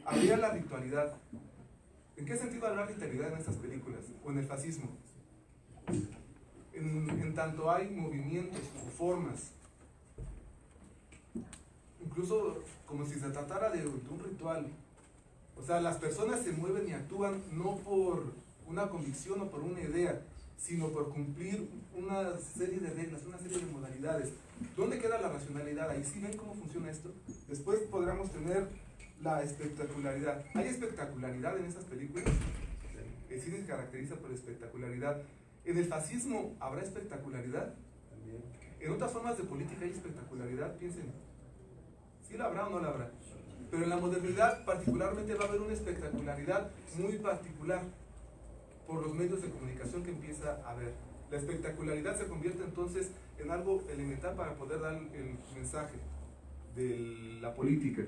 Habría la ritualidad. ¿En qué sentido hablar ritualidad en estas películas? ¿O en el fascismo? en, en tanto hay movimientos o formas, incluso como si se tratara de, de un ritual. O sea, las personas se mueven y actúan no por una convicción o por una idea, sino por cumplir una serie de reglas, una serie de modalidades. ¿Dónde queda la racionalidad? Ahí sí ven cómo funciona esto. Después podríamos tener la espectacularidad. ¿Hay espectacularidad en esas películas? El cine se caracteriza por espectacularidad. ¿En el fascismo habrá espectacularidad? También. En otras formas de política hay espectacularidad, piensen. ¿Sí la habrá o no la habrá? Pero en la modernidad particularmente va a haber una espectacularidad muy particular por los medios de comunicación que empieza a haber. La espectacularidad se convierte entonces en algo elemental para poder dar el mensaje de la política.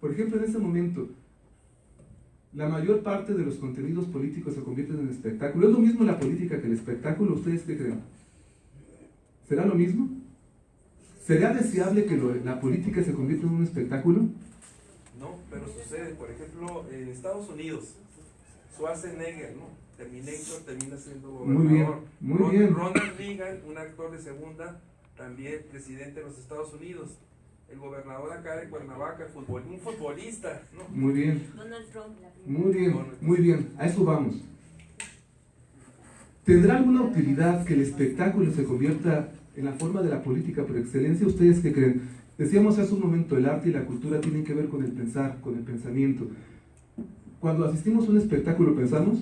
Por ejemplo, en este momento, la mayor parte de los contenidos políticos se convierten en espectáculo. ¿Es lo mismo la política que el espectáculo? ¿Ustedes qué creen? ¿Será lo mismo? ¿Sería deseable que la política se convierta en un espectáculo? No, pero sucede, por ejemplo, en Estados Unidos, Schwarzenegger, ¿no? Terminator termina siendo Muy bien, gobernador. muy Ron- bien. Ronald Reagan, un actor de segunda, también presidente de los Estados Unidos. El gobernador acá de Cuernavaca, futbol, un futbolista, ¿no? Muy bien, Donald Trump, la primera. muy bien, muy bien. A eso vamos. ¿Tendrá alguna utilidad que el espectáculo se convierta en la forma de la política por excelencia? ¿Ustedes qué creen? Decíamos hace un momento, el arte y la cultura tienen que ver con el pensar, con el pensamiento. Cuando asistimos a un espectáculo, ¿pensamos?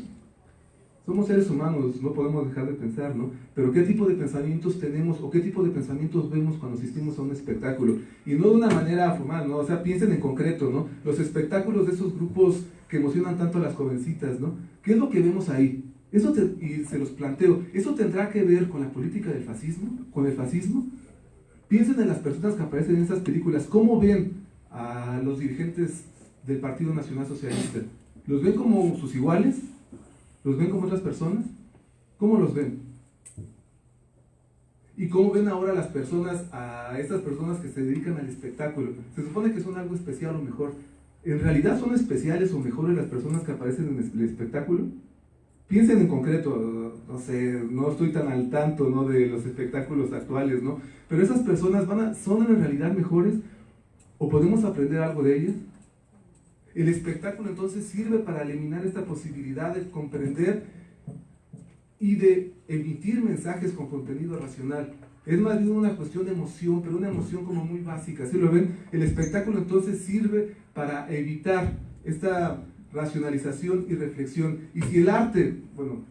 Somos seres humanos, no podemos dejar de pensar, ¿no? Pero ¿qué tipo de pensamientos tenemos o qué tipo de pensamientos vemos cuando asistimos a un espectáculo? Y no de una manera formal, ¿no? O sea, piensen en concreto, ¿no? Los espectáculos de esos grupos que emocionan tanto a las jovencitas, ¿no? ¿Qué es lo que vemos ahí? Eso te- y se los planteo, ¿eso tendrá que ver con la política del fascismo? ¿Con el fascismo? Piensen en las personas que aparecen en esas películas, ¿cómo ven a los dirigentes del Partido Nacional Socialista? ¿Los ven como sus iguales? ¿Los ven como otras personas? ¿Cómo los ven? ¿Y cómo ven ahora las personas, a estas personas que se dedican al espectáculo? Se supone que son algo especial o mejor. ¿En realidad son especiales o mejores las personas que aparecen en el espectáculo? Piensen en concreto, no sé, no estoy tan al tanto ¿no? de los espectáculos actuales, ¿no? Pero esas personas van a, son en realidad mejores o podemos aprender algo de ellas. El espectáculo entonces sirve para eliminar esta posibilidad de comprender y de emitir mensajes con contenido racional. Es más bien una cuestión de emoción, pero una emoción como muy básica. Si lo ven, el espectáculo entonces sirve para evitar esta racionalización y reflexión. Y si el arte, bueno,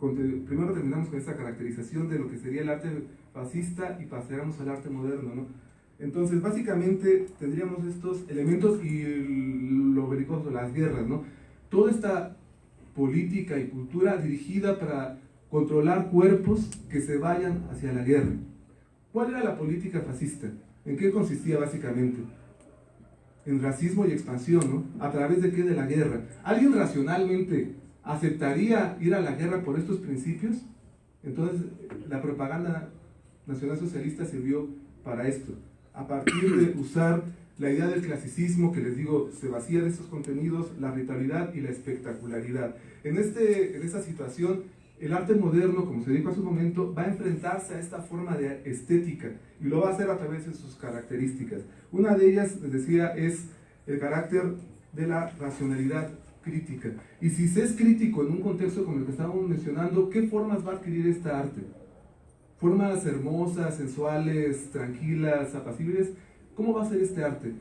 primero terminamos con esta caracterización de lo que sería el arte fascista y pasamos al arte moderno, ¿no? Entonces, básicamente tendríamos estos elementos y lo belicoso, las guerras, ¿no? Toda esta política y cultura dirigida para controlar cuerpos que se vayan hacia la guerra. ¿Cuál era la política fascista? ¿En qué consistía básicamente? En racismo y expansión, ¿no? ¿A través de qué? De la guerra. ¿Alguien racionalmente aceptaría ir a la guerra por estos principios? Entonces, la propaganda nacionalsocialista sirvió para esto. A partir de usar la idea del clasicismo, que les digo, se vacía de estos contenidos, la ritualidad y la espectacularidad. En, este, en esta situación, el arte moderno, como se dijo hace un momento, va a enfrentarse a esta forma de estética y lo va a hacer a través de sus características. Una de ellas, les decía, es el carácter de la racionalidad crítica. Y si se es crítico en un contexto como el que estábamos mencionando, ¿qué formas va a adquirir esta arte? Formas hermosas, sensuales, tranquilas, apacibles. ¿Cómo va a ser este arte?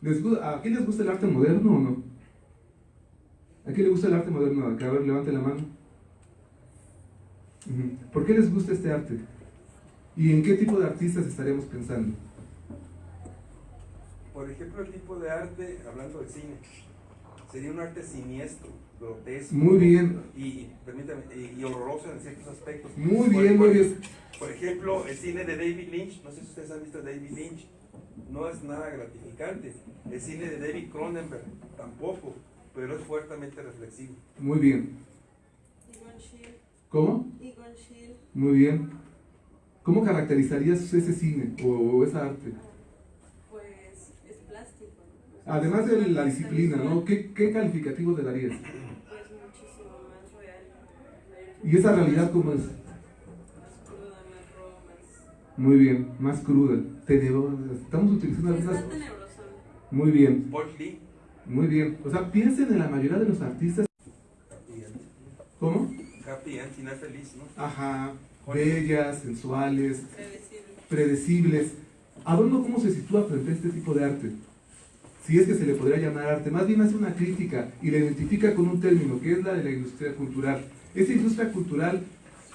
¿Les gu- ¿A quién les gusta el arte moderno o no? ¿A quién le gusta el arte moderno? A ver, levante la mano. ¿Por qué les gusta este arte? ¿Y en qué tipo de artistas estaríamos pensando? Por ejemplo, el tipo de arte, hablando de cine, sería un arte siniestro, grotesco. Muy bien. Y, permítame, y, y horroroso en ciertos aspectos. Muy Por- bien, por- muy bien. Por ejemplo, el cine de David Lynch, no sé si ustedes han visto David Lynch, no es nada gratificante. El cine de David Cronenberg tampoco, pero es fuertemente reflexivo. Muy bien. ¿Cómo? Muy bien. ¿Cómo caracterizarías ese cine o esa arte? pues es plástico. O Además de la disciplina, ¿no? ¿Qué, qué calificativo le darías? Pues muchísimo más real. ¿Y esa realidad cómo es? Muy bien, más cruda. Tenebrosa. Estamos utilizando algunas... Muy bien, muy bien. O sea, piensen en la mayoría de los artistas. ¿Cómo? Happy End, final feliz, ¿no? Ajá, bellas, sensuales, Predecible. predecibles. Adorno, ¿cómo se sitúa frente a este tipo de arte? Si es que se le podría llamar arte, más bien hace una crítica y la identifica con un término, que es la de la industria cultural. Esa industria cultural,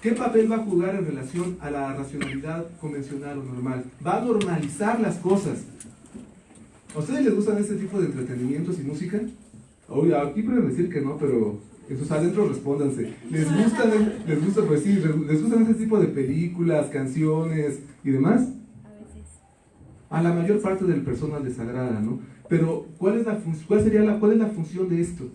¿qué papel va a jugar en relación a la racionalidad convencional o normal? Va a normalizar las cosas. ¿A ustedes les gustan este tipo de entretenimientos y música? Oye, aquí pueden decir que no, pero en sus respóndanse. ¿Les gustan, les gusta, pues sí, les gustan este tipo de películas, canciones y demás? A veces. A la mayor parte del personal les agrada, ¿no? Pero, ¿cuál, es la cuál sería la, cuál es la función de esto?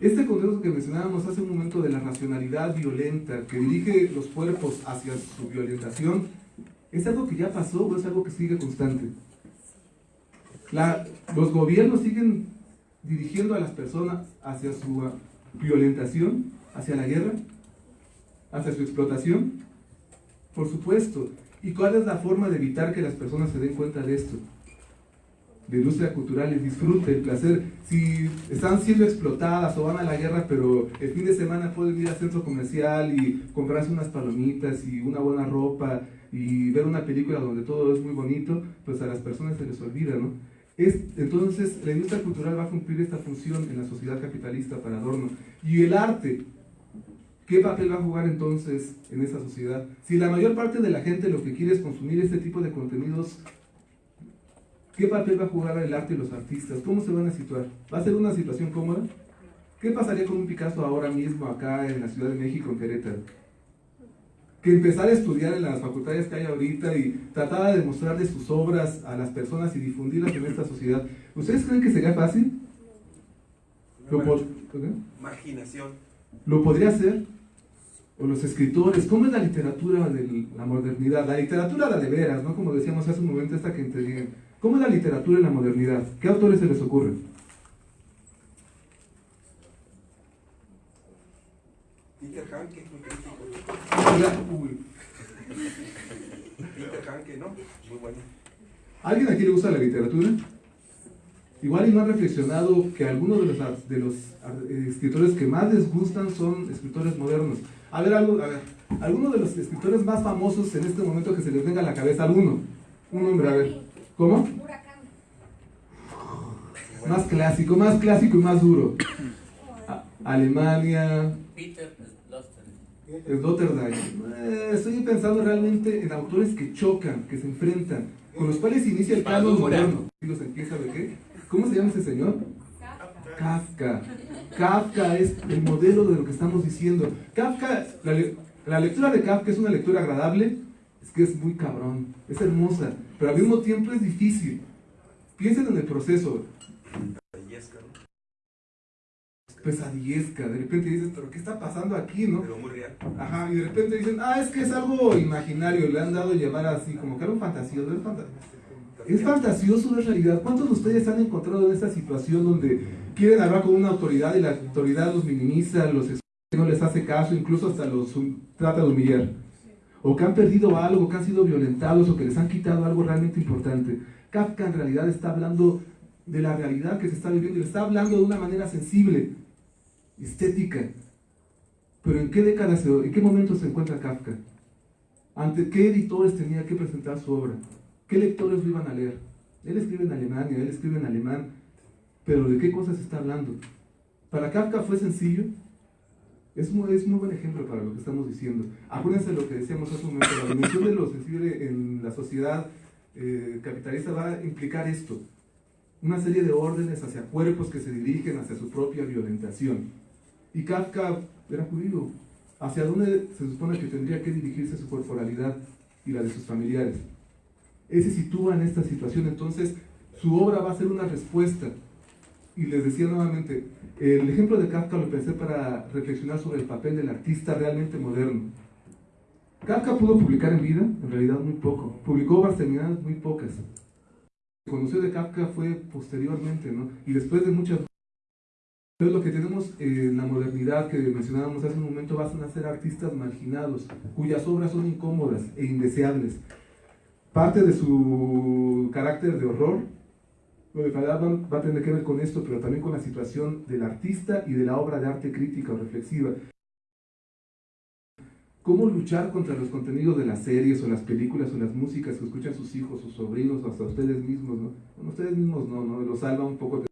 Este concepto que mencionábamos hace un momento de la racionalidad violenta que dirige los cuerpos hacia su violentación, ¿es algo que ya pasó o es algo que sigue constante? Los gobiernos siguen dirigiendo a las personas hacia su violentación, hacia la guerra, hacia su explotación. Por supuesto. ¿Y cuál es la forma de evitar que las personas se den cuenta de esto? De industria cultural, el disfrute, el placer. Si están siendo explotadas o van a la guerra, pero el fin de semana pueden ir al centro comercial y comprarse unas palomitas y una buena ropa y ver una película donde todo es muy bonito, pues a las personas se les olvida, ¿no? Es, entonces, la industria cultural va a cumplir esta función en la sociedad capitalista para Adorno. Y el arte, ¿qué papel va a jugar entonces en esa sociedad? Si la mayor parte de la gente lo que quiere es consumir este tipo de contenidos, ¿qué papel va a jugar el arte y los artistas? ¿Cómo se van a situar? ¿Va a ser una situación cómoda? ¿Qué pasaría con un Picasso ahora mismo acá en la Ciudad de México, en Querétaro? que empezar a estudiar en las facultades que hay ahorita y tratar de mostrarle sus obras a las personas y difundirlas en esta sociedad. ¿Ustedes creen que sería fácil? ¿Lo. Imaginación. ¿Lo podría hacer? ¿O los escritores? ¿Cómo es la literatura de la modernidad? La literatura la de veras, ¿no? Como decíamos hace un momento, esta que entregué. ¿Cómo es la literatura en la modernidad? ¿Qué autores se les ocurren? Peter Hanke, muy crítico. Peter Hanke, ¿no? Muy bueno. ¿Alguien aquí le gusta la literatura? Igual y no han reflexionado que algunos de los, de eh, escritores que más les gustan son escritores modernos. A ver, algo, a ver, algunos de los escritores más famosos en este momento que se les venga a la cabeza, alguno. Un nombre, a ver. ¿Cómo? Más clásico, más clásico y más duro. A- Alemania, Peter Sloterdijk. Eh, estoy pensando realmente en autores que chocan, que se enfrentan, con los cuales inicia el canon moderno. Digo, ¿quién sabe qué? ¿Cómo se llama ese señor? Kafka. Kafka es el modelo de lo que estamos diciendo. Kafka, la, le- la lectura de Kafka es una lectura agradable, es que es muy cabrón, es hermosa, pero al mismo tiempo es difícil. Piensen en el proceso, Illesca, ¿no? pesadillesca, de repente dices, pero ¿qué está pasando aquí, no? Pero muy real. Ajá, y de repente dicen, ah, es que es algo imaginario, le han dado a llamar así, como que algo fantasioso. Es, fanta- es fantasioso, es realidad. ¿Cuántos de ustedes han encontrado en esta situación donde quieren hablar con una autoridad y la autoridad los minimiza, los no les hace caso, incluso hasta los trata de humillar? O que han perdido algo, que han sido violentados o que les han quitado algo realmente importante. Kafka en realidad está hablando de la realidad que se está viviendo y le está hablando de una manera sensible, estética. Pero ¿en qué década, se, en qué momento se encuentra Kafka? ¿Ante qué editores tenía que presentar su obra? ¿Qué lectores lo iban a leer? Él escribe en Alemania, él escribe en alemán, pero ¿de qué cosas está hablando? Para Kafka fue sencillo. Es muy, es muy buen ejemplo para lo que estamos diciendo. Acuérdense de lo que decíamos hace un momento, la dimensión de lo sensible en la sociedad eh, capitalista va a implicar esto, una serie de órdenes hacia cuerpos que se dirigen hacia su propia violentación. Y Kafka era judío. ¿Hacia dónde se supone que tendría que dirigirse su corporalidad y la de sus familiares? Él se sitúa en esta situación, entonces su obra va a ser una respuesta. Y les decía nuevamente, el ejemplo de Kafka lo pensé para reflexionar sobre el papel del artista realmente moderno. Kafka pudo publicar en vida, en realidad muy poco. Publicó terminadas muy pocas. Conoció de Kafka fue posteriormente, ¿no? Y después de muchas Entonces lo que tenemos en la modernidad que mencionábamos hace un momento van a ser artistas marginados, cuyas obras son incómodas e indeseables. Parte de su carácter de horror, lo de Fadat va a tener que ver con esto, pero también con la situación del artista y de la obra de arte crítica o reflexiva. ¿Cómo luchar contra los contenidos de las series o las películas o las músicas que escuchan sus hijos, sus sobrinos o hasta ustedes mismos? ¿no? Bueno, ustedes mismos no, ¿no? Los salva un poco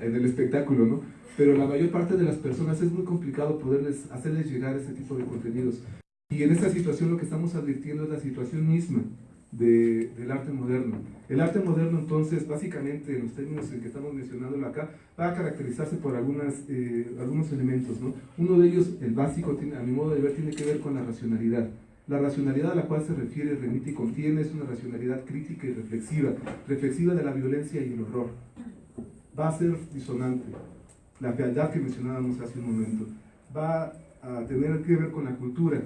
en el espectáculo, ¿no? Pero la mayor parte de las personas es muy complicado poderles hacerles llegar ese tipo de contenidos. Y en esta situación lo que estamos advirtiendo es la situación misma de, del arte moderno. El arte moderno entonces, básicamente, en los términos en que estamos mencionándolo acá, va a caracterizarse por algunas, eh, algunos elementos. ¿no? Uno de ellos, el básico, a mi modo de ver, tiene que ver con la racionalidad. La racionalidad a la cual se refiere, remite y contiene es una racionalidad crítica y reflexiva, reflexiva de la violencia y el horror va a ser disonante. La fealdad que mencionábamos hace un momento va a tener que ver con la cultura,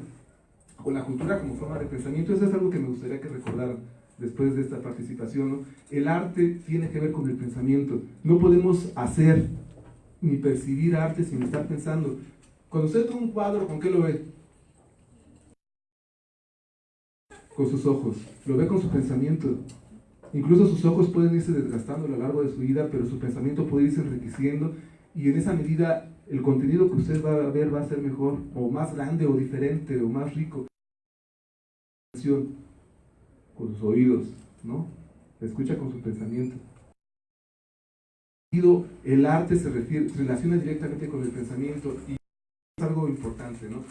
con la cultura como forma de pensamiento. Eso es algo que me gustaría que recordaran después de esta participación. El arte tiene que ver con el pensamiento. No podemos hacer ni percibir arte sin estar pensando. Cuando usted ve un cuadro, ¿con qué lo ve? Con sus ojos. Lo ve con su pensamiento. Incluso sus ojos pueden irse desgastando a lo largo de su vida, pero su pensamiento puede irse enriqueciendo y en esa medida el contenido que usted va a ver va a ser mejor, o más grande, o diferente, o más rico. Con sus oídos, ¿no? Escucha con su pensamiento. El arte se, refiere, se relaciona directamente con el pensamiento y es algo importante, ¿no?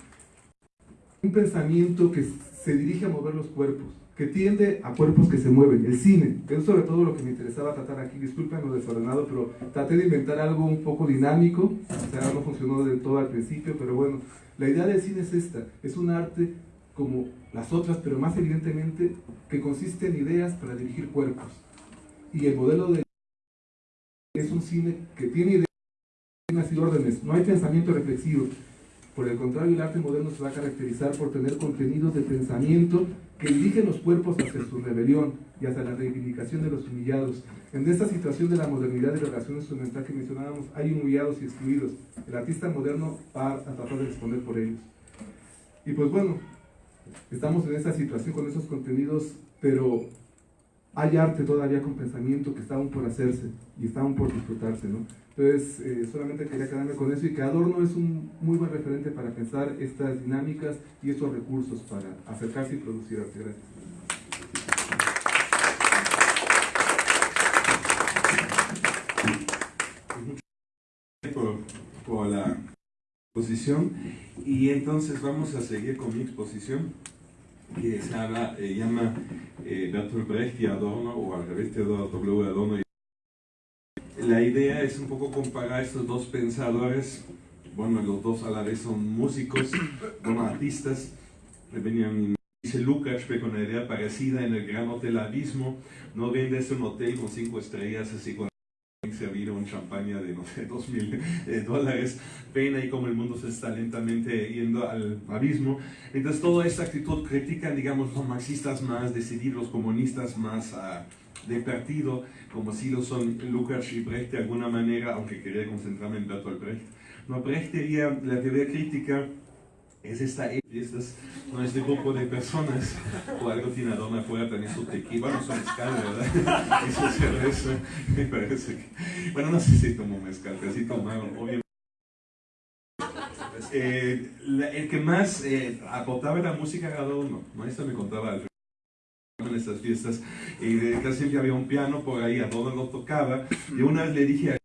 Un pensamiento que se dirige a mover los cuerpos que tiende a cuerpos que se mueven, el cine, que es sobre todo lo que me interesaba tratar aquí, disculpen lo desordenado, pero traté de inventar algo un poco dinámico, o sea, no funcionó del todo al principio, pero bueno, la idea del cine es esta, es un arte como las otras, pero más evidentemente que consiste en ideas para dirigir cuerpos. Y el modelo de es un cine que tiene ideas y órdenes, no hay pensamiento reflexivo, por el contrario, el arte moderno se va a caracterizar por tener contenidos de pensamiento que dirigen los cuerpos hacia su rebelión y hacia la reivindicación de los humillados. En esta situación de la modernidad y la relación instrumental que mencionábamos, hay humillados y excluidos. El artista moderno va a tratar de responder por ellos. Y pues bueno, estamos en esta situación con esos contenidos, pero hay arte todavía con pensamiento que está aún por hacerse y está aún por disfrutarse, ¿no? Entonces, eh, solamente quería quedarme con eso y que Adorno es un muy buen referente para pensar estas dinámicas y estos recursos para acercarse y producir arte. Gracias. Por, por la exposición y entonces vamos a seguir con mi exposición que se habla, eh, llama eh, Bertolt Brecht y Adorno o al revés Theodor W. Adorno la idea es un poco comparar estos dos pensadores, bueno, los dos a la vez son músicos, bueno, artistas, Benjamin dice Lucas, con una idea parecida en el Gran Hotel Abismo, no vendes un hotel con cinco estrellas así con servir un champaña de, no sé, dos mil eh, dólares, ven ahí como el mundo se está lentamente yendo al abismo. Entonces toda esta actitud critica, digamos, los marxistas más, decidir los comunistas más de partido, como si lo son Lukács y Brecht de alguna manera, aunque quería concentrarme en Bertolt Brecht. No, Brecht diría, la teoría crítica es esta, estas, no este grupo de personas, o algo tiene Adorno afuera también su tequila, bueno, son mezcal, ¿verdad? Eso cerveza, me parece que, bueno, no sé si tomo mezcal, casi tomaron, obviamente. Eh, el que más eh, aportaba la música era Adorno, ¿no? Esto me contaba Alfredo en estas fiestas y casi siempre había un piano por ahí, a Adorno lo tocaba y una vez le dije a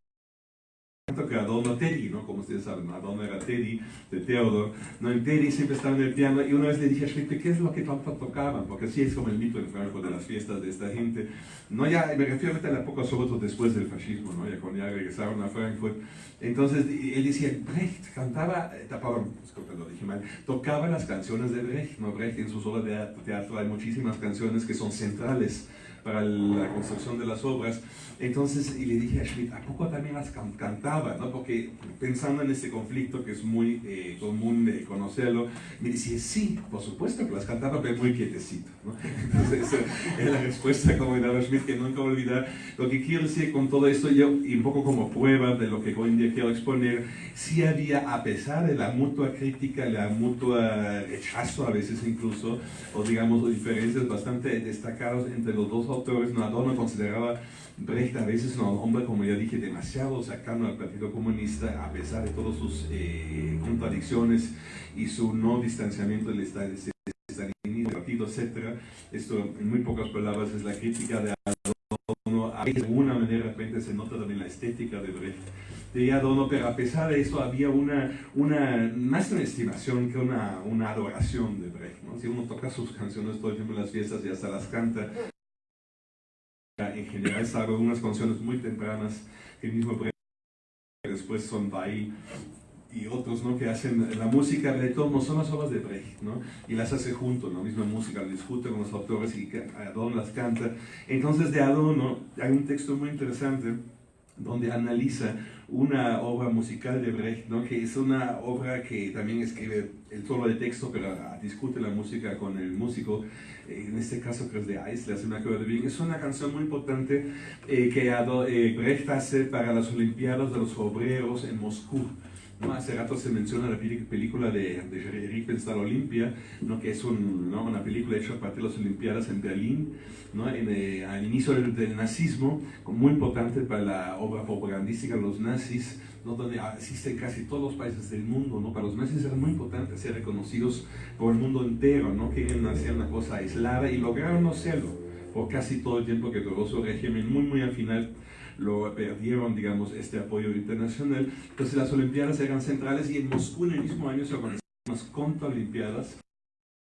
que Adorno Teddy, ¿no? Como ustedes saben, Adorno era Teddy, de Theodor, ¿no? En Teddy siempre estaba en el piano y una vez le dije a Schlichte, ¿qué es lo que tanto tocaban? Porque así es como el mito en Franco de las fiestas de esta gente. No, ya, me refiero a la época sobre todo después del fascismo, ¿no? Ya cuando ya regresaron a Frankfurt. Entonces, él decía, Brecht cantaba, eh, perdón, disculpe, lo dije mal, tocaba las canciones de Brecht, ¿no? Brecht en sus obras de teatro hay muchísimas canciones que son centrales para la construcción de las obras. Entonces, y le dije a Schmidt, ¿a poco también las can- cantaba? ¿no? Porque pensando en este conflicto que es muy eh, común de conocerlo, me decía, sí, por supuesto que las cantaba, pero muy quietecito. ¿no? Entonces, es la respuesta como daba Schmidt, que nunca olvidar. Lo que quiero decir con todo esto, yo, y un poco como prueba de lo que hoy en día quiero exponer, sí había, a pesar de la mutua crítica, la mutua rechazo a veces incluso, o digamos diferencias bastante destacadas entre los dos autores, no, Adorno consideraba Brecht a veces un hombre, como ya dije, demasiado cercano al Partido Comunista, a pesar de todas sus eh, contradicciones y su no distanciamiento del estalinismo, del partido, etc. Esto, en muy pocas palabras, es la crítica de Adorno. De alguna manera, de repente se nota también la estética de Brecht de Adorno, pero a pesar de eso había una, una más una estimación que una, una adoración de Brecht. ¿no? Si uno toca sus canciones todo el tiempo en las fiestas y hasta las canta, en general salvo unas canciones muy tempranas el mismo después son Weil y otros ¿no? que hacen la música de todos no son las obras de Brecht ¿no? y las hace junto, la misma música, discute con los autores y Adorno las canta. Entonces de Adorno hay un texto muy interesante donde analiza una obra musical de Brecht, ¿no? que es una obra que también escribe el solo de texto, pero discute la música con el músico, eh, en este caso creo es de Eisler, si me acuerdo bien. Es una canción muy importante eh, que eh, Brecht hace para las Olimpiadas de los Obreros en Moscú. ¿No? Hace rato se menciona la película de, de Jerry Riefenstahl Olimpia, ¿no? que es una película hecha para las Olimpiadas en Berlín, ¿no? en, eh, al inicio del, del nazismo, muy importante para la obra propagandística de los nazis, ¿no? donde asisten casi todos los países del mundo. ¿no? Para los nazis era muy importante ser reconocidos por el mundo entero, no querían hacer una cosa aislada y lograron no serlo por casi todo el tiempo que duró su régimen, muy muy al final lo perdieron, digamos, este apoyo internacional. Entonces las Olimpiadas eran centrales y en Moscú en el mismo año se organizaron unas contraolimpiadas,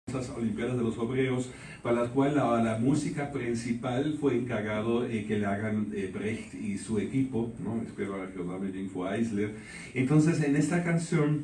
esas Olimpiadas de los Obreros, para las cuales la, la música principal fue encargado eh, que le hagan eh, Brecht y su equipo, ¿no? espero recordarme bien, fue Eisler. Entonces en esta canción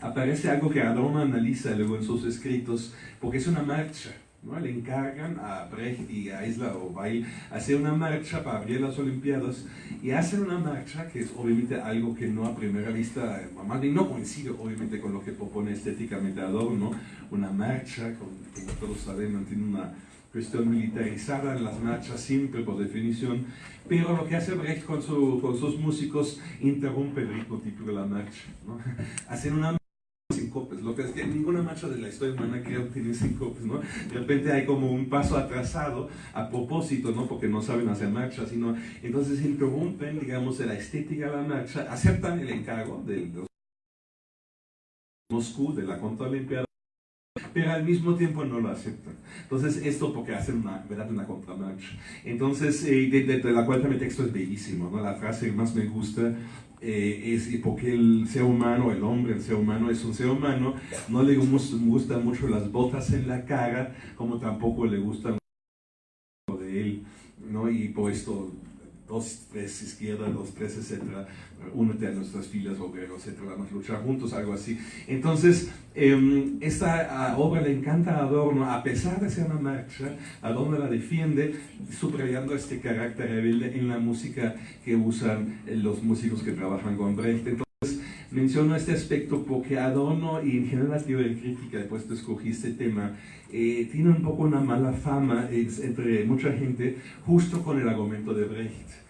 aparece algo que Adorno analiza luego en sus escritos, porque es una marcha. ¿No? Le encargan a Brecht y a Isla o Weil hacer una marcha para abrir las Olimpiadas y hacen una marcha que es obviamente algo que no a primera vista, más bien no coincide obviamente con lo que propone estéticamente Adorno, una marcha, con, como todos sabemos, tiene una cuestión militarizada en las marchas siempre por definición, pero lo que hace Brecht con, su- con sus músicos interrumpe el ritmo típico de la marcha. ¿no? Hacen una sincopes, lo que es que ninguna marcha de la historia humana creo tiene sincopes, ¿no? De repente hay como un paso atrasado a propósito, ¿no? Porque no saben hacer marcha, sino entonces interrumpen, digamos, de la estética de la marcha, aceptan el encargo de Moscú, de la contraolimpiada, pero al mismo tiempo no lo aceptan. Entonces, esto porque hacen una, ¿verdad? una contramarcha. Entonces, eh, de, de- de la cual el texto es bellísimo, ¿no? La frase que más me gusta eh, es porque el ser humano, el hombre, el ser humano es un ser humano, no le gus- gustan mucho las botas en la cara, como tampoco le gustan de él, ¿no? Y por esto, dos, tres izquierda, dos, tres, etcétera, únete a nuestras filas, obreros, etcétera, vamos a luchar juntos, algo así. Entonces, em, esta ah, obra le encanta a Adorno, a pesar de ser una marcha, Adorno la defiende, subrayando este carácter rebelde en la música que usan eh, los músicos que trabajan con Brecht. Entonces, menciono este aspecto porque Adorno y en general la teoría crítica, después de escogí este tema, eh, tiene un poco una mala fama entre mucha gente justo con el argumento de Brecht.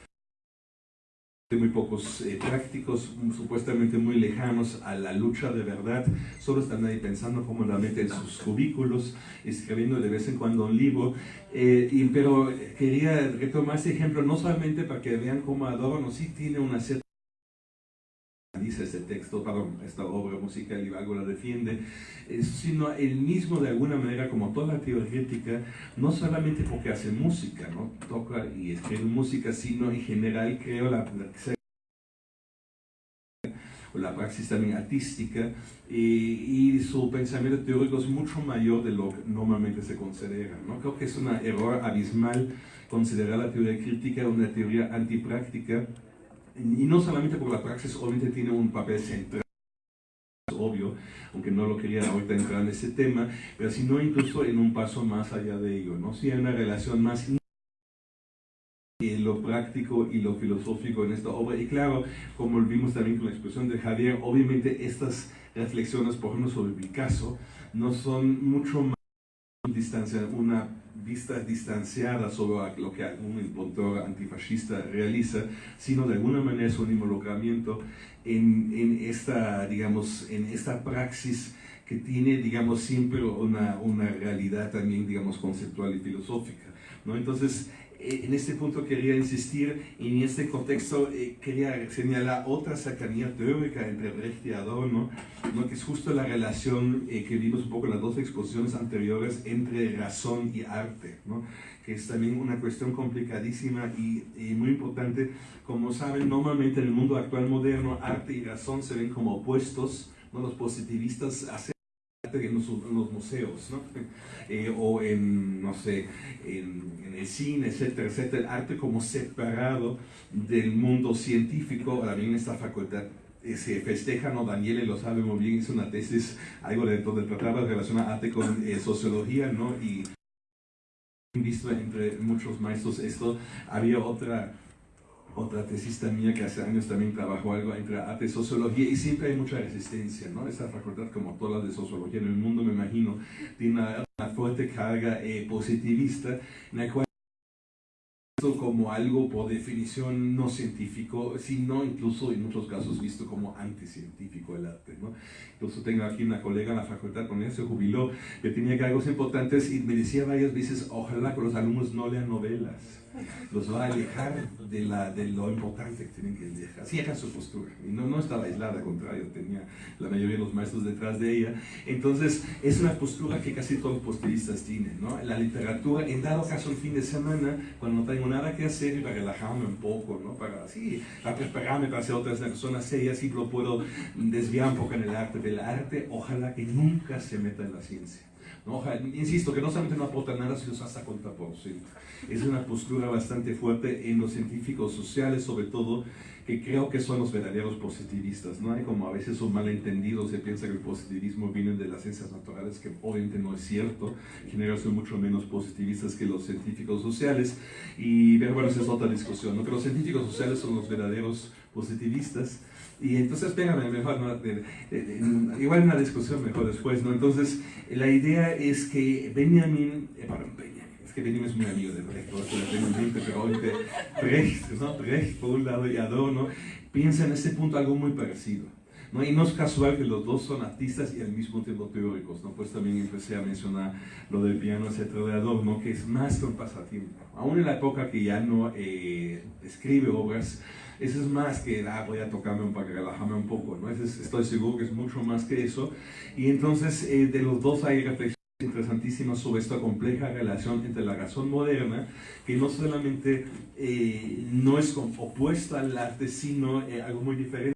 Muy pocos eh, prácticos, supuestamente muy lejanos a la lucha de verdad, solo están ahí pensando cómodamente en sus cubículos, escribiendo de vez en cuando un libro. Eh, pero quería retomar este ejemplo no solamente para que vean cómo Adorno sí tiene una cierta dice este texto, perdón, esta obra musical y algo la defiende, eh, sino el mismo de alguna manera como toda la teoría crítica, no solamente porque hace música, ¿no? toca y escribe música, sino en general creo la, la- la praxis también artística y, y su pensamiento teórico es mucho mayor de lo que normalmente se considera. ¿no? Creo que es un error abismal considerar la teoría crítica una teoría antipráctica y no solamente porque la praxis obviamente tiene un papel central, obvio, aunque no lo quería ahorita entrar en ese tema, pero sino incluso en un paso más allá de ello, ¿no? Si hay una relación más lo práctico y lo filosófico en esta obra. Y claro, como vimos también con la expresión de Javier, obviamente estas reflexiones, por ejemplo, sobre Picasso, no son mucho más distancia, una vista distanciada sobre lo que un autor antifascista realiza, sino de alguna manera es un involucramiento en, en, esta, digamos, en esta praxis que tiene, digamos, siempre una, una realidad también, digamos, conceptual y filosófica. ¿no? Entonces, en este punto quería insistir y en este contexto eh, quería señalar otra cercanía teórica entre Brecht y Adorno, ¿no? que es justo la relación eh, que vimos un poco en las dos exposiciones anteriores entre razón y arte, ¿no? que es también una cuestión complicadísima y, y, muy importante. Como saben, normalmente en el mundo actual moderno, arte y razón se ven como opuestos, ¿no? los positivistas hacen en los, en los museos, ¿no? Eh, o en, no sé, en, en, el cine, etcétera, etcétera, el arte como separado del mundo científico, también en esta facultad eh, se festeja, ¿no? Daniele lo sabe muy bien, hizo una tesis, algo de donde trataba de relacionar arte con eh, sociología, ¿no? Y visto entre muchos maestros esto, había otra otra tesista mía que hace años también trabajó algo entre arte y sociología y siempre hay mucha resistencia, ¿no? Esta facultad, como todas las de sociología en el mundo, me imagino, tiene una, fuerte carga eh, positivista en la cual como algo por definición no científico, sino incluso en muchos casos visto como anticientífico el arte. ¿no? Incluso tengo aquí una colega en la facultad, con ella se jubiló, que tenía cargos importantes y me decía varias veces, ojalá que los alumnos no lean novelas los va a alejar de, la, de lo importante que tienen que dejar. Así era su postura. Y no, no estaba aislada, al contrario, tenía la mayoría de los maestros detrás de ella. Entonces, es una postura que casi todos los positivistas tienen. ¿no? La literatura, en dado caso el fin de semana, cuando no tengo nada que hacer, para relajarme un poco, ¿no? para, sí, para prepararme para hacer otras personas serias, y lo puedo desviar un poco en el arte. Del arte, ojalá que nunca se meta en la ciencia. ¿No? Insisto, que no solamente no aporta nada, sino hasta contraproducente. Es una postura bastante fuerte en los científicos sociales, sobre todo, que creo que son los verdaderos positivistas. ¿no? Hay como a veces un malentendido, se piensa que el positivismo viene de las ciencias naturales, que obviamente no es cierto. En general son mucho menos positivistas que los científicos sociales. Y pero bueno, esa es otra discusión. ¿no? Que los científicos sociales son los verdaderos positivistas. Y entonces, espérame, mejor, ¿no? de, de, de, igual una discusión mejor después, ¿no? Entonces, la idea es que Benjamin, eh, perdón, Benjamin, es que Benjamin es muy amigo de Brecht, pero obviamente Brecht, ¿no? Brecht por un lado y Adorno, piensa en este punto algo muy parecido. ¿no? Y no es casual que los dos son artistas y al mismo tiempo teóricos, ¿no? Pues también empecé a mencionar lo del piano, etcétera, de Adorno, que es más que un pasatiempo. Aún en la época que ya no eh, escribe obras, eso es más que, ah, voy a tocarme para relajarme un poco, ¿no? Es, estoy seguro que es mucho más que eso. Y entonces, eh, de los dos hay reflexiones interesantísimas sobre esta compleja relación entre la razón moderna, que no solamente eh, no es opuesta al arte, sino eh, algo muy diferente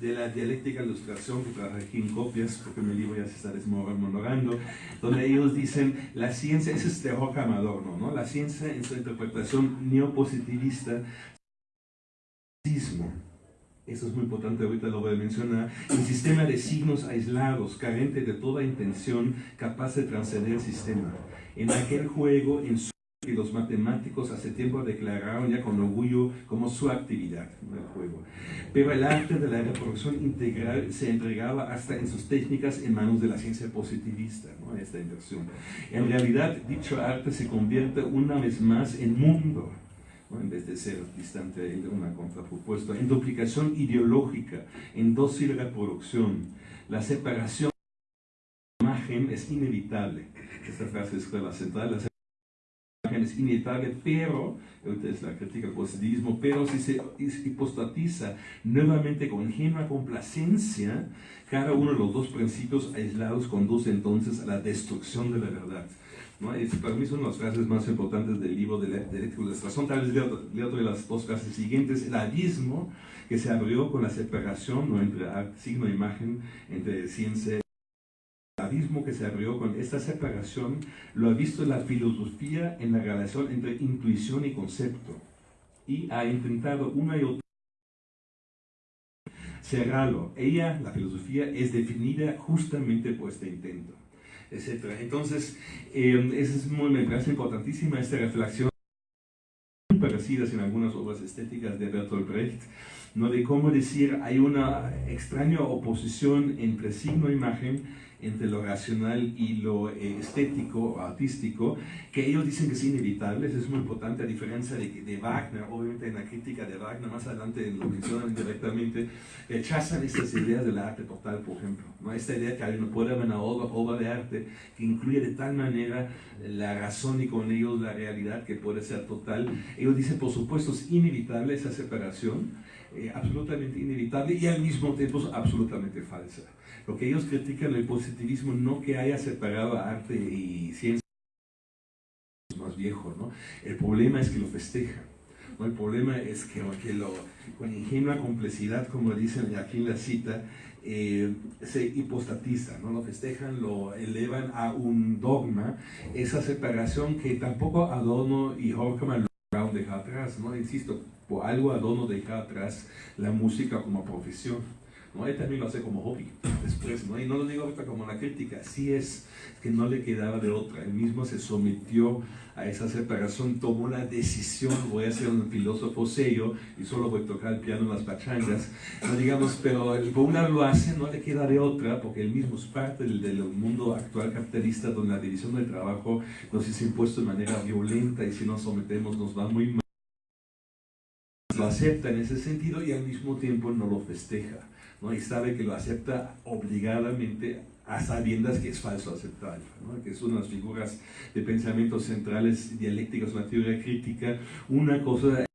de la dialéctica ilustración que traje aquí en copias, porque mi libro ya se está desmoronando, donde ellos dicen, la ciencia, ese es terror Amador, ¿no? La ciencia en su interpretación neopositivista eso es muy importante, ahorita lo voy a mencionar, un sistema de signos aislados, carente de toda intención, capaz de trascender el sistema. En aquel juego, en su que los matemáticos hace tiempo declararon ya con orgullo como su actividad, el juego. Pero el arte de la reproducción integral se entregaba hasta en sus técnicas en manos de la ciencia positivista, ¿no? esta inversión. En realidad, dicho arte se convierte una vez más en mundo, ¿no? en vez de ser distante de una contrapropuesta, en duplicación ideológica, en dócil reproducción. La separación de la imagen es inevitable. Esta frase es la central. La separación es inevitable, pero, es la crítica al positivismo, pero si se hipostatiza nuevamente con ingenua complacencia, cada uno de los dos principios aislados conduce entonces a la destrucción de la verdad. ¿No? Es, para mí son las frases más importantes del libro de, de Ilustración. Tal vez leo, leo de las dos frases siguientes. El abismo que se abrió con la separación ¿no? entre signo e imagen, entre ciencia el abismo que se abrió con esta separación lo ha visto la filosofía en la relación entre intuición y concepto y ha intentado una y otra cerrarlo. Ella, la filosofía, es definida justamente por este intento etc. Entonces, eh, es muy, me parece importantísima esta reflexión parecidas en algunas obras estéticas de Bertolt Brecht, ¿no? de cómo decir hay una extraña oposición entre signo-imagen entre lo racional y lo eh, estético o artístico, que ellos dicen que es inevitable, eso es muy importante, a diferencia de, de Wagner, obviamente en la crítica de Wagner, más adelante lo mencionan directamente, rechazan estas ideas del arte total, por ejemplo, ¿no? esta idea que no puede haber una obra, obra de arte que incluye de tal manera la razón y con ellos la realidad que puede ser total. Ellos dicen, por supuesto, es inevitable esa separación, eh, absolutamente inevitable y al mismo tiempo absolutamente falsa. Lo que ellos critican el positivismo no que haya separado arte y ciencia más viejo, ¿no? El problema es que lo festejan. ¿no? El problema es que, lo, con ingenua complejidad, como dicen aquí en la cita, eh, se hipostatiza, ¿no? lo festejan, lo elevan a un dogma, esa separación que tampoco Adorno y Horkheimer lograron dejar atrás, ¿no? insisto, por algo Adorno deja atrás la música como profesión. ¿No? Él también lo hace como hobby después, ¿no? y no lo digo ahorita como una crítica, sí es que no le quedaba de otra, él mismo se sometió a esa separación, tomó la decisión, voy a ser un filósofo sello y solo voy a tocar el piano en las pachangas, no digamos, pero por una lo hace, no le queda de otra, porque él mismo es parte del, del mundo actual capitalista donde la división del trabajo nos es impuesto de manera violenta y si nos sometemos nos va muy mal lo acepta en ese sentido y al mismo tiempo no lo festeja. ¿No? y sabe que lo acepta obligadamente a sabiendas que es falso aceptarlo, ¿no? que son las figuras de pensamientos centrales dialécticos, una teoría crítica, una cosa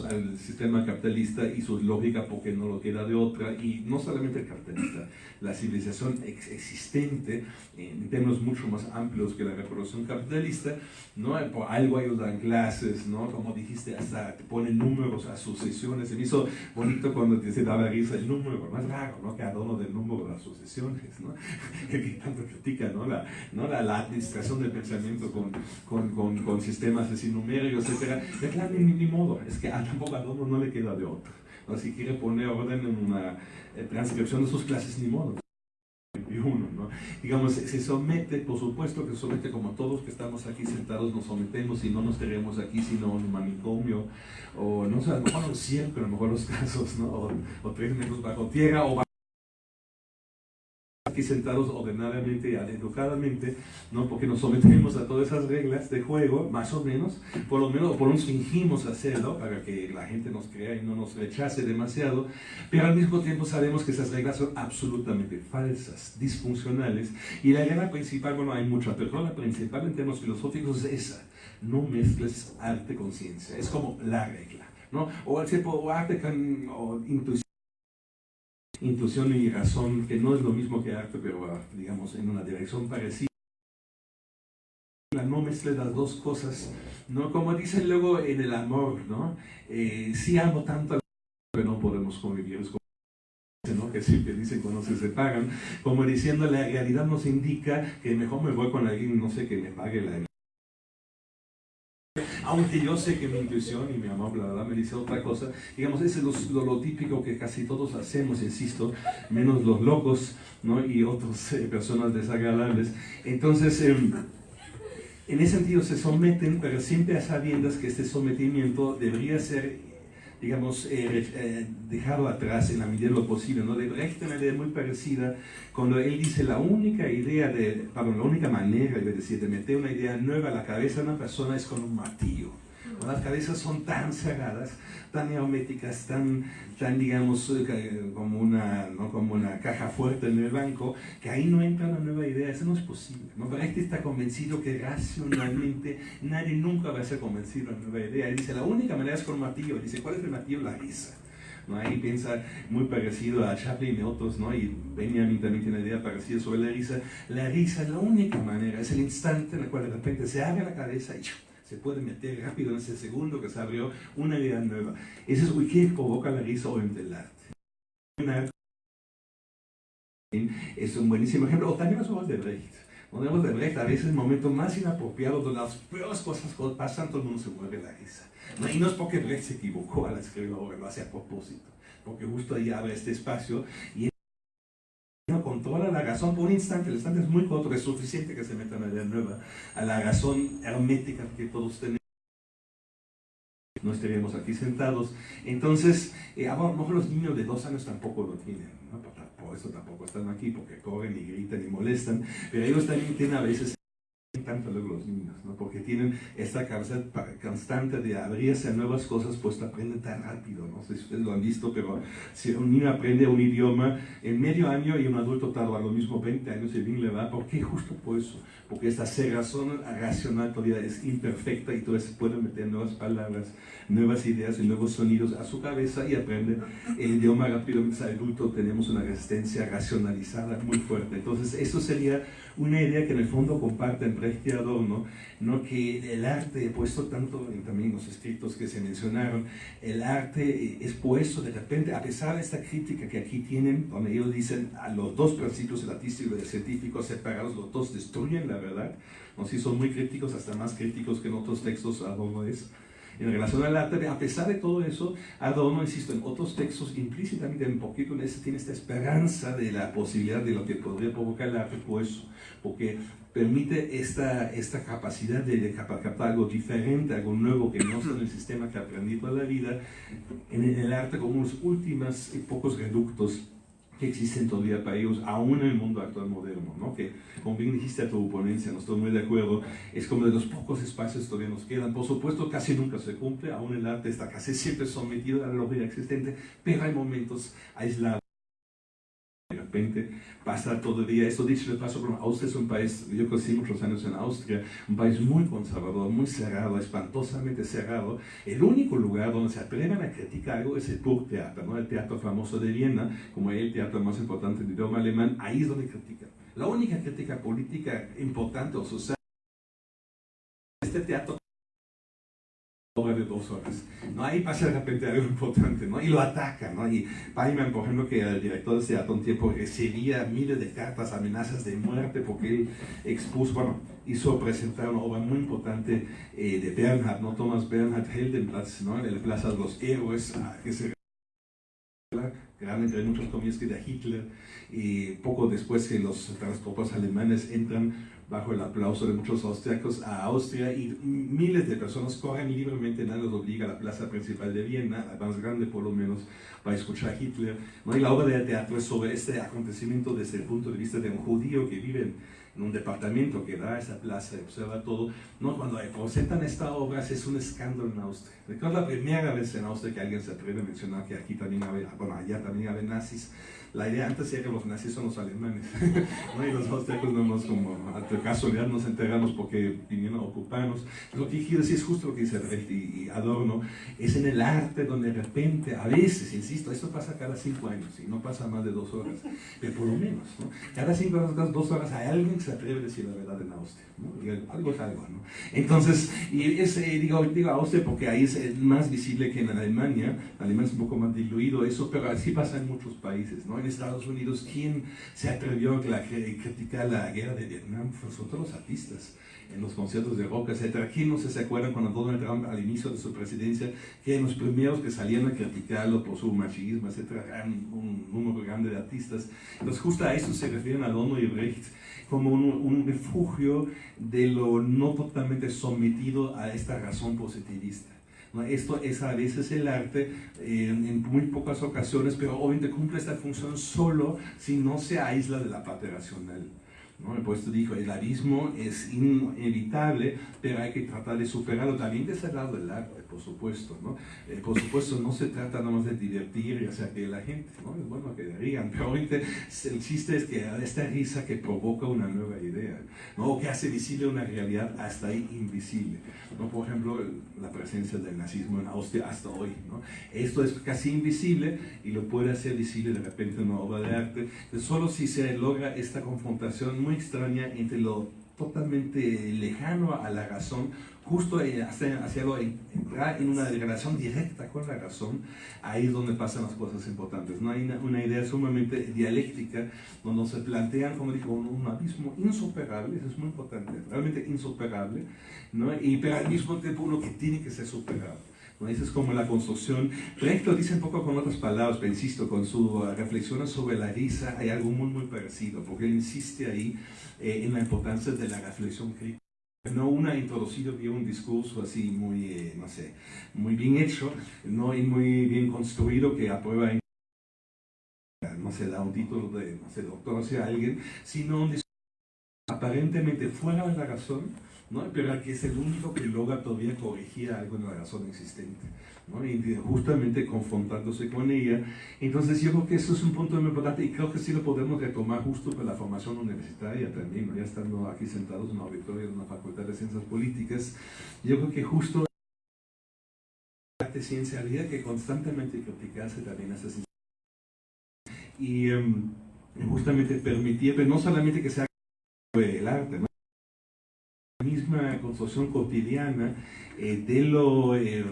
al sistema capitalista y su lógica porque no lo queda de otra y no solamente el capitalista, la civilización ex existente en términos mucho más amplios que la reproducción capitalista, ¿no? por algo ellos dan clases, ¿no? como dijiste, hasta te ponen números, asociaciones, se me hizo bonito cuando te daba risa el número, más raro, ¿no? que adorno del número de asociaciones, ¿no? que tanto critica ¿no? La, ¿no? La, la, administración del pensamiento con, con, con, con sistemas así numéricos, etc. De claro, ni, ni modo, es que tampoco a Adorno no le queda de otro. ¿no? Si quiere poner orden en una eh, transcripción de sus clases, ni modo. Uno, ¿no? Digamos, se somete, por supuesto que se somete como todos que estamos aquí sentados nos sometemos y no nos tenemos aquí sino en un manicomio o no sé, a lo mejor no a lo mejor los casos, ¿no? O, o tres metros bajo tierra o aquí sentados ordenadamente, educadamente, ¿no? porque nos sometemos a todas esas reglas de juego, más o menos, por lo menos, por lo menos fingimos hacerlo para que la gente nos crea y no nos rechace demasiado, pero al mismo tiempo sabemos que esas reglas son absolutamente falsas, disfuncionales, y la regla principal, bueno, hay muchas, pero la principal en términos filosóficos es esa, no mezcles arte con ciencia, es como la regla, ¿no? O, o arte con o intuición intuición y razón, que no es lo mismo que arte, pero digamos en una dirección parecida. No mezcle las dos cosas, ¿no? Como dicen luego en el amor, ¿no? Eh, sí amo tanto al pero no podemos convivir, es como ¿no? que siempre dicen cuando se separan, como diciendo la realidad nos indica que mejor me voy con alguien, no sé, que me pague la aunque yo sé que mi intuición y mi amor, bla, me dice otra cosa, digamos, ese es lo, típico que casi todos hacemos, insisto, menos los locos, ¿no? Y otras eh, personas desagradables. Entonces, eh, en ese sentido se someten, pero siempre a sabiendas que este sometimiento debería ser digamos, eh, eh, dejarlo atrás en la medida de lo posible. ¿no? De Brecht una idea muy parecida cuando él dice la única idea, de, perdón, la única manera, de meter una idea nueva a la cabeza de una persona es con un martillo. Las cabezas son tan cerradas, tan herméticas, tan, tan digamos, como una, ¿no? como una caja fuerte en el banco, que ahí no entra una nueva idea. Eso no es posible. ¿no? Brecht está convencido que racionalmente nadie nunca va a ser convencido de una nueva idea. Él dice, la única manera es con martillo. Él dice, ¿cuál es el martillo? La risa. ¿no? Ahí piensa muy parecido a Chaplin y otros, ¿no? y Benjamin también tiene una idea parecida sobre la risa. La risa es la única manera, es el instante en el cual de repente se abre la cabeza y se puede meter rápido en ese segundo que se abrió una idea nueva. Eso es ¿qué provoca la risa obviamente el arte. Es un buenísimo ejemplo, o también las obras de Brecht. Cuando de Brecht, a veces el momento más inapropiado donde las peores cosas pasan, todo el mundo se mueve la risa. No, y no es porque Brecht se equivocó al escribir la obra, lo hace a propósito, porque justo ahí abre este espacio y controla la razón por un instante, el instante es muy corto, es suficiente que se meta una idea nueva a la razón hermética que todos tenemos. no estaríamos aquí sentados. Entonces, eh, a lo mejor los niños de dos años tampoco lo tienen, por eso tampoco están aquí, porque corren y gritan y molestan, pero ellos también tienen a veces tanto luego los niños, ¿no? porque tienen esta capacidad constante de abrirse a nuevas cosas, pues aprenden tan rápido, no sé si ustedes lo han visto, pero si un niño aprende un idioma en medio año y un adulto tarda lo mismo 20 años y bien le va, ¿por qué? Justo por eso, porque esta cerrazón racional todavía es imperfecta y entonces puede meter nuevas palabras, nuevas ideas y nuevos sonidos a su cabeza y aprende el idioma rápidamente. Adulto tenemos una resistencia racionalizada muy fuerte, entonces eso sería una idea que en el fondo comparten Brecht y Adorno, ¿no? que el arte, puesto tanto en también los escritos que se mencionaron, el arte es puesto de repente, a pesar de esta crítica que aquí tienen, donde ellos dicen a los dos principios, el artístico y el científico separados, los dos destruyen la verdad, ¿no? si son muy críticos, hasta más críticos que en otros textos Adorno es, en relación al arte, a pesar de todo eso, Adorno, insisto, en otros textos, implícitamente un poquito en ese, tiene esta esperanza de la posibilidad de lo que podría provocar el arte, por eso, porque permite esta, esta capacidad de, de captar algo diferente, algo nuevo que no está en el sistema que aprendí toda la vida, en el arte como unos últimos y pocos reductos que existen todavía para ellos, aún en el mundo actual moderno, ¿no? que como bien dijiste a tu ponencia, no estoy muy de acuerdo, es como de los pocos espacios que todavía nos quedan. Por supuesto, casi nunca se cumple, aún el arte está casi siempre sometido a la lógica existente, pero hay momentos aislados. De repente pasa todavía, eso dicho de paso, Austria es un país, yo crecí muchos años en Austria, un país muy conservador, muy cerrado, espantosamente cerrado. El único lugar donde se atreven a criticar algo es el Burgtheater, ¿no? el teatro famoso de Viena, como el teatro más importante del idioma alemán, ahí es donde critican. La única crítica política importante o social este teatro de dos horas. ¿no? Ahí pasa de repente algo importante, ¿no? Y lo ataca, ¿no? Y Paiman, por ejemplo, que el director de teatro un tiempo recibía miles de cartas, amenazas de muerte porque él expuso, bueno, hizo presentar una obra muy importante eh, de Bernhard, ¿no? Thomas Bernhard Heldenplatz, ¿no? En la Plaza de los Héroes, que se realmente hay muchos comillas que de Hitler, y poco después que los, las tropas alemanes entran bajo el aplauso de muchos austriacos a Austria y miles de personas corren libremente, nadie los obliga a la plaza principal de Viena, la más grande por lo menos, para escuchar a Hitler. ¿no? Y la obra de teatro es sobre este acontecimiento desde el punto de vista de un judío que vive en, en un departamento que da a esa plaza y observa todo. ¿no? Cuando presentan esta obra es un escándalo en Austria. Recuerdo la primera vez en Austria que alguien se atreve a mencionar que aquí también había, bueno, allá también había nazis. La idea antes era que los nazis son los alemanes, ¿no? y los austriacos no nos como, de casualidad nos enteramos porque vinieron a ocuparnos. Lo que quiero decir es justo lo que dice Brecht y, Adorno, es en el arte donde de repente, a veces, insisto, esto pasa cada cinco años y no pasa más de dos horas, pero por lo menos, ¿no? cada cinco horas, cada dos horas hay alguien que se atreve a decir la verdad en Austria, ¿no? y algo es algo, ¿no? Entonces, y es, eh, digo, digo Austria porque ahí es más visible que en Alemania, Alemania es un poco más diluido eso, pero así pasa en muchos países, ¿no? Estados Unidos, ¿quién se atrevió a criticar la guerra de Vietnam? Fueron todos los artistas en los conciertos de rock, etc. ¿Quién no se acuerda cuando Donald Trump al inicio de su presidencia, que en los primeros que salían a criticarlo por su machismo, etc., eran un número grande de artistas? Entonces justo a eso se refieren Adorno y Brecht como un refugio de lo no totalmente sometido a esta razón positivista. Esto es a veces el arte en muy pocas ocasiones, pero obviamente cumple esta función solo si no se aísla de la parte racional. ¿no? Por esto dijo, el abismo es inevitable, pero hay que tratar de superarlo también desde el lado del arte, por supuesto. ¿no? Eh, por supuesto, no se trata nada más de divertir y hacer que la gente, ¿no? es bueno que rían, pero ahorita el chiste es que esta risa que provoca una nueva idea, ¿no? o que hace visible una realidad hasta ahí invisible. ¿no? Por ejemplo, la presencia del nazismo en Austria hasta hoy. ¿no? Esto es casi invisible y lo puede hacer visible de repente en una obra de arte. Solo si se logra esta confrontación muy extraña entre lo totalmente lejano a la razón, justo hacia, hacia lo, entrar en una relación directa con la razón, ahí es donde pasan las cosas importantes. No hay una, idea sumamente dialéctica donde se plantean, como dijo, un, abismo insuperable, eso es muy importante, realmente insuperable, ¿no? y pero al mismo tiempo uno que tiene que ser superado. ¿no? Esa es como la construcción. Brecht lo dice un poco con otras palabras, pero insisto, con su reflexiones sobre la risa hay algo muy, muy parecido, porque él insiste ahí eh, en la importancia de la reflexión crítica. No una introducido vía un discurso así muy, eh, no sé, muy bien hecho, no y muy bien construido que aprueba no se da un título de, no sé, doctor hacia alguien, sino un discurso aparentemente fuera de la razón, ¿no? pero que es el único que logra todavía corregir algo en la razón existente, y justamente confrontándose con ella. Entonces yo creo que eso es un punto muy importante y creo que sí lo podemos retomar justo para la formación universitaria también, ya estando aquí sentados en la auditorio de una facultad de ciencias políticas, yo creo que justo de ciencialidad que constantemente criticarse también esas y um, justamente permitía, pero no solamente que sea el arte, ¿no? Misma construcción cotidiana eh, de, lo, eh,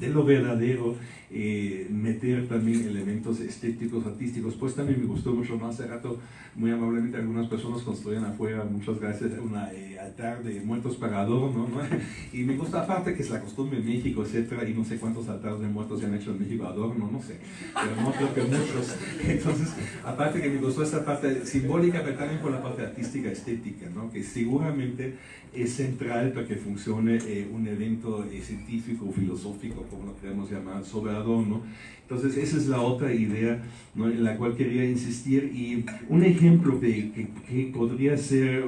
de lo verdadero, eh, meter también elementos estéticos, artísticos, pues también me gustó mucho más hace rato, muy amablemente algunas personas construían afuera, muchas gracias, un altar de muertos para adorno, ¿no? y me gusta aparte que es la costumbre en México, etcétera, y no sé cuántos altares de muertos se han hecho en México adorno, no sé, pero no creo que muchos, entonces, aparte que me gustó esa parte simbólica, pero también por la parte artística, estética, ¿no? que seguramente es central para que funcione un evento científico, filosófico, como lo queremos llamar, sobre adorno. Entonces esa es la otra idea ¿no? en la cual quería insistir y un ejemplo de que, que podría ser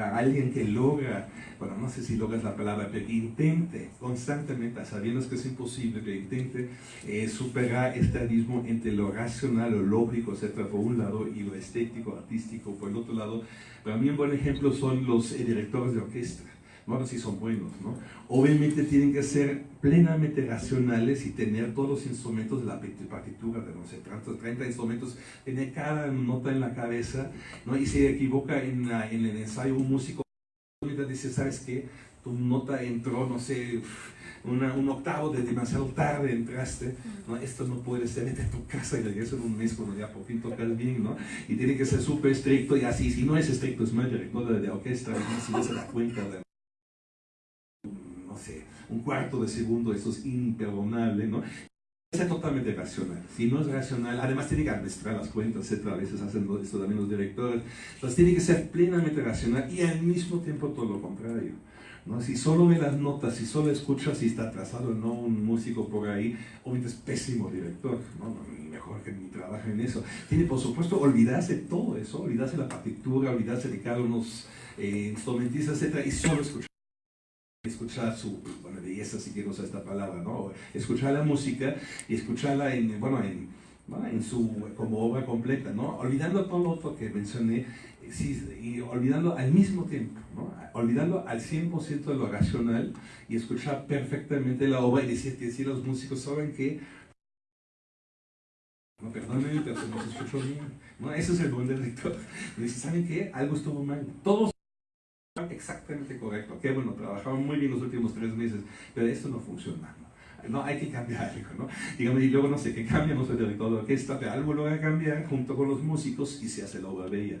alguien que logra, bueno, no sé si logras la palabra, pero intente constantemente, sabiendo que es imposible, pero intente eh, superar este abismo entre lo racional, lo lógico, etcétera, por un lado, y lo estético, artístico, por el otro lado. Para mí un buen ejemplo son los eh, directores de orquesta bueno, si son buenos, ¿no? Obviamente tienen que ser plenamente racionales y tener todos los instrumentos de la partitura, de no sé, 30, 30 instrumentos, tener cada nota en la cabeza, ¿no? Y se equivoca en, en el ensayo un músico, dice, ¿sabes qué? Tu nota entró, no sé, un octavo de demasiado tarde entraste, ¿no? esto no puede ser, vete tu casa y regreso en un mes cuando ya por fin tocas bien, ¿no? Y tiene que ser súper estricto y así, si no es estricto, es mal director de, de orquesta, si no se da cuenta de no sé, un cuarto de segundo, eso es imperdonable, ¿no? Es totalmente racional. Si no es racional, además tiene que administrar las cuentas, etc. A veces hacen esto también los directores. Entonces tiene que ser plenamente racional y al mismo tiempo todo lo contrario. ¿no? Si solo ve las notas, si solo escucha si está atrasado o no un músico por ahí, obviamente es pésimo director, ¿no? mejor que ni trabaje en eso. Tiene, por supuesto, olvidarse todo eso, olvidarse la partitura, olvidarse de cada uno eh, instrumentistas, etc. y solo escuchar escuchar su bueno, belleza, si quiero usar esta palabra, ¿no? escuchar la música y escucharla en, bueno, en, en su, como obra completa, ¿no? olvidando todo lo otro que mencioné y olvidando al mismo tiempo, ¿no? olvidando al 100% de lo racional y escuchar perfectamente la obra y decir si los músicos saben que no, perdónenme, pero se nos escuchó bien. ¿no? Ese es el buen director. Dice, ¿saben qué? Algo estuvo mal. Todos exactamente correcto. Qué bueno, trabajamos muy bien los últimos tres meses, pero esto no funciona. No, no hay que cambiar algo, ¿no? Digamos, y luego no sé qué cambia, no soy director de orquesta, pero algo lo va a cambiar junto con los músicos y se hace la obra bella.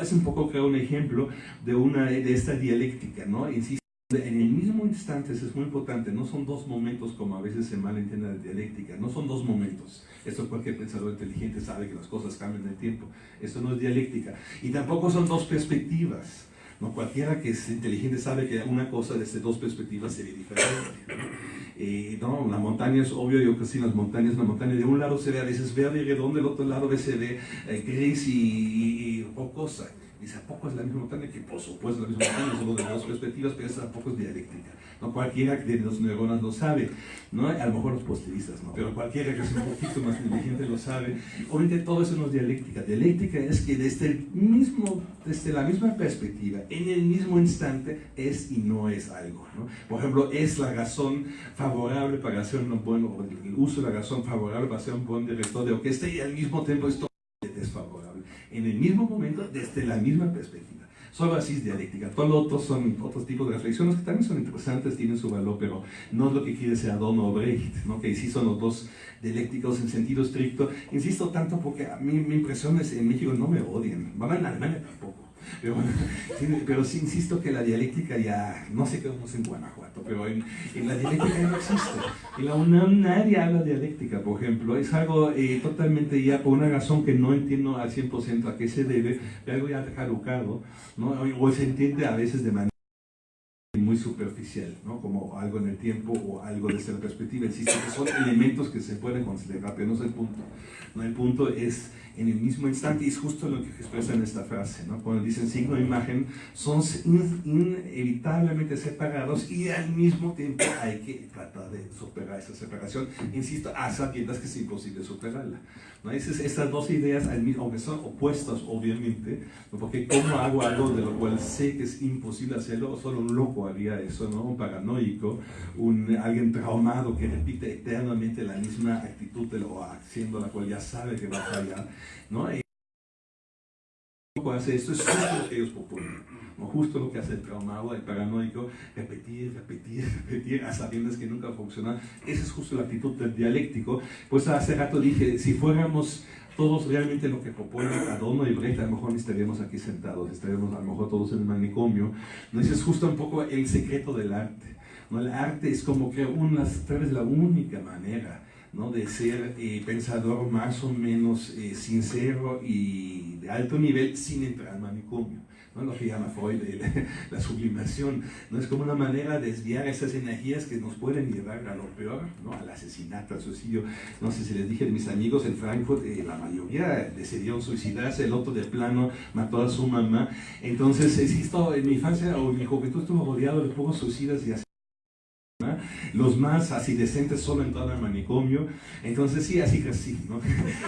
Es un poco, creo, un ejemplo de, una, de esta dialéctica, ¿no? Insisto, en el mismo instante, eso es muy importante, no son dos momentos como a veces se malentiende la dialéctica, no son dos momentos. Esto cualquier pensador inteligente sabe que las cosas cambian en el tiempo. Esto no es dialéctica. Y tampoco son dos perspectivas. ¿No? Cualquiera que es inteligente sabe que una cosa desde dos perspectivas sería diferente. Eh, no, la montaña es obvio, yo que sí, las montañas, la montaña de un lado se ve a veces verde y redondo, del otro lado se ve eh, gris y, y, y rocosa. Dice, ¿a poco es la misma montaña? Que por supuesto es la misma montaña, solo de dos perspectivas, pero esa tampoco es dialéctica. ¿no? Cualquiera que tiene dos neuronas lo sabe, ¿no? a lo mejor los positivistas, ¿no? pero cualquiera que es un poquito más inteligente lo sabe. Obviamente todo eso no es dialéctica. Dialéctica es que desde, el mismo, desde la misma perspectiva, en el mismo instante, es y no es algo. ¿no? Por ejemplo, es la razón favorable para hacer un buen, el uso de la razón favorable para ser un buen director de orquesta y al mismo tiempo esto. En el mismo momento, desde la misma perspectiva. Solo así es dialéctica. Todo lo otro son otros tipos de reflexiones que también son interesantes, tienen su valor, pero no es lo que quiere ser Adorno Brecht, ¿no? que sí son los dos dialécticos en sentido estricto. Insisto tanto porque a mí mi impresión es en México no me odian, van en Alemania tampoco. Pero, pero sí insisto que la dialéctica ya, no sé qué vamos en Guanajuato, pero en, en, la dialéctica ya no existe. En la UNAM nadie habla dialéctica, por ejemplo. Es algo eh, totalmente ya por una razón que no entiendo al 100% a qué se debe, algo ya caducado, ¿no? o se entiende a veces de manera superficial, ¿no? como algo en el tiempo o algo desde la perspectiva, insisto, que son elementos que se pueden considerar, pero no es el punto. ¿no? El punto es en el mismo instante, y es justo lo que expresa en esta frase, ¿no? cuando dicen signo e imagen, son in- inevitablemente separados y al mismo tiempo hay que tratar de superar esa separación, insisto, a sabiendas que es imposible superarla. ¿no? Esas, estas dos ideas, aunque son opuestas obviamente, ¿no? porque ¿cómo hago algo de lo cual sé que es imposible hacerlo? Solo un loco haría eso, ¿no? un paranoico, un, alguien traumado que repite eternamente la misma actitud de lo, haciendo la cual ya sabe que va a fallar. ¿No? Hace esto, es justo lo que ellos proponen. ¿no? Justo lo que hace el traumado, el paranoico, repetir, repetir, repetir, a sabiendas que nunca funciona. Esa es justo la actitud del dialéctico. Pues hace rato dije, si fuéramos todos realmente lo que proponen Adorno y Brecht, a lo mejor estaríamos aquí sentados, estaríamos a lo mejor todos en el manicomio. ¿no? Ese es justo un poco el secreto del arte. ¿no? El arte es como que una, tal vez la única manera ¿no? de ser eh, pensador más o menos eh, sincero y de alto nivel sin entrar al manicomio. ¿no? Lo que llama Freud la sublimación. ¿no? Es como una manera de desviar esas energías que nos pueden llevar a lo peor, ¿no? al asesinato, al suicidio. No sé si les dije de mis amigos en Frankfurt, eh, la mayoría decidieron suicidarse, el otro de plano mató a su mamá. Entonces, existo, en mi infancia o en mi juventud estuvo rodeado de pocos suicidas y así. Los más así decentes solo entraban al manicomio, entonces sí, así crecí, ¿no?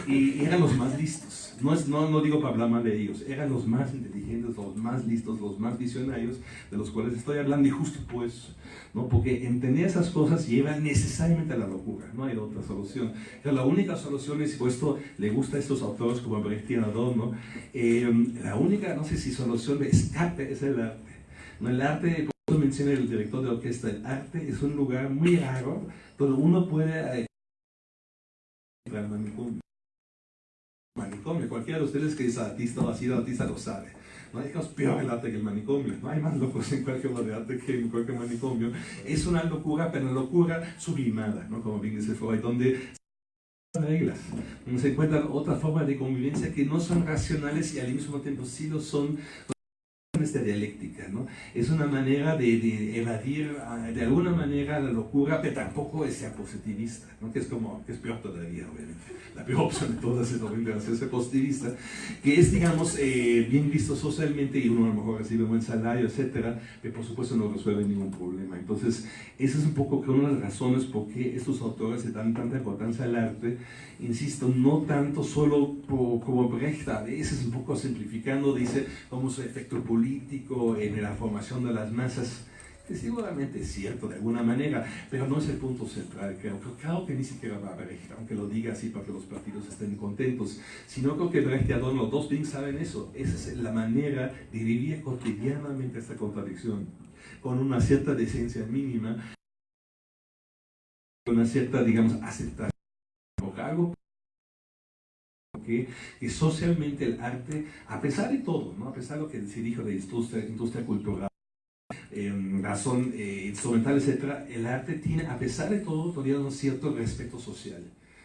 Y eran los más listos, no, es, no, no digo para hablar mal de ellos, eran los más inteligentes, los más listos, los más visionarios de los cuales estoy hablando y justo pues, ¿no? Porque entender esas cosas lleva necesariamente a la locura, no hay otra solución. Pero la única solución es, y esto le gusta a estos autores como Brecht y Adorno, eh, la única, no sé si solución de escape es el arte. ¿no? El arte, menciona el director de orquesta, el arte es un lugar muy raro donde uno puede eh, entrar manicomio. Manicomio, cualquiera de ustedes que es artista o ha sido artista lo sabe. No hay cosa peor el arte que el manicomio. No hay más locos en cualquier obra de arte que en cualquier manicomio. Es una locura, pero una locura sublimada, ¿no? como bien dice Freud, donde reglas. Se encuentran otras formas de convivencia que no son racionales y al mismo tiempo sí lo son esta dialéctica, ¿no? Es una manera de, de evadir ah, de alguna manera la locura, pero tampoco es ser positivista, ¿no? Que es como, que es peor todavía, obviamente. La peor opción de todas es obviamente hacerse positivista, que es, digamos, eh, bien visto socialmente y uno a lo mejor recibe un buen salario, etcétera, pero por supuesto no resuelve ningún problema. Entonces, esa es un poco que una de las razones por qué estos autores le dan tanta importancia al arte, insisto, no tanto solo por- como Brecht, a veces un poco simplificando, dice como su efecto político en la formación de las masas, que seguramente es cierto de alguna manera, pero no es el punto central, creo. Claro que ni siquiera va a Brecht, aunque lo diga así para que los partidos estén contentos, sino creo que Brecht y Adorno, los dos bien saben eso, esa es la manera de vivir cotidianamente esta contradicción, con una cierta decencia mínima, con una cierta, digamos, aceptación, algo que, que socialmente el arte, a pesar de todo, ¿no? a pesar de lo que se dijo de industria, industria cultural, eh, razón eh, instrumental, etc., el arte tiene, a pesar de todo, todavía un cierto respeto social.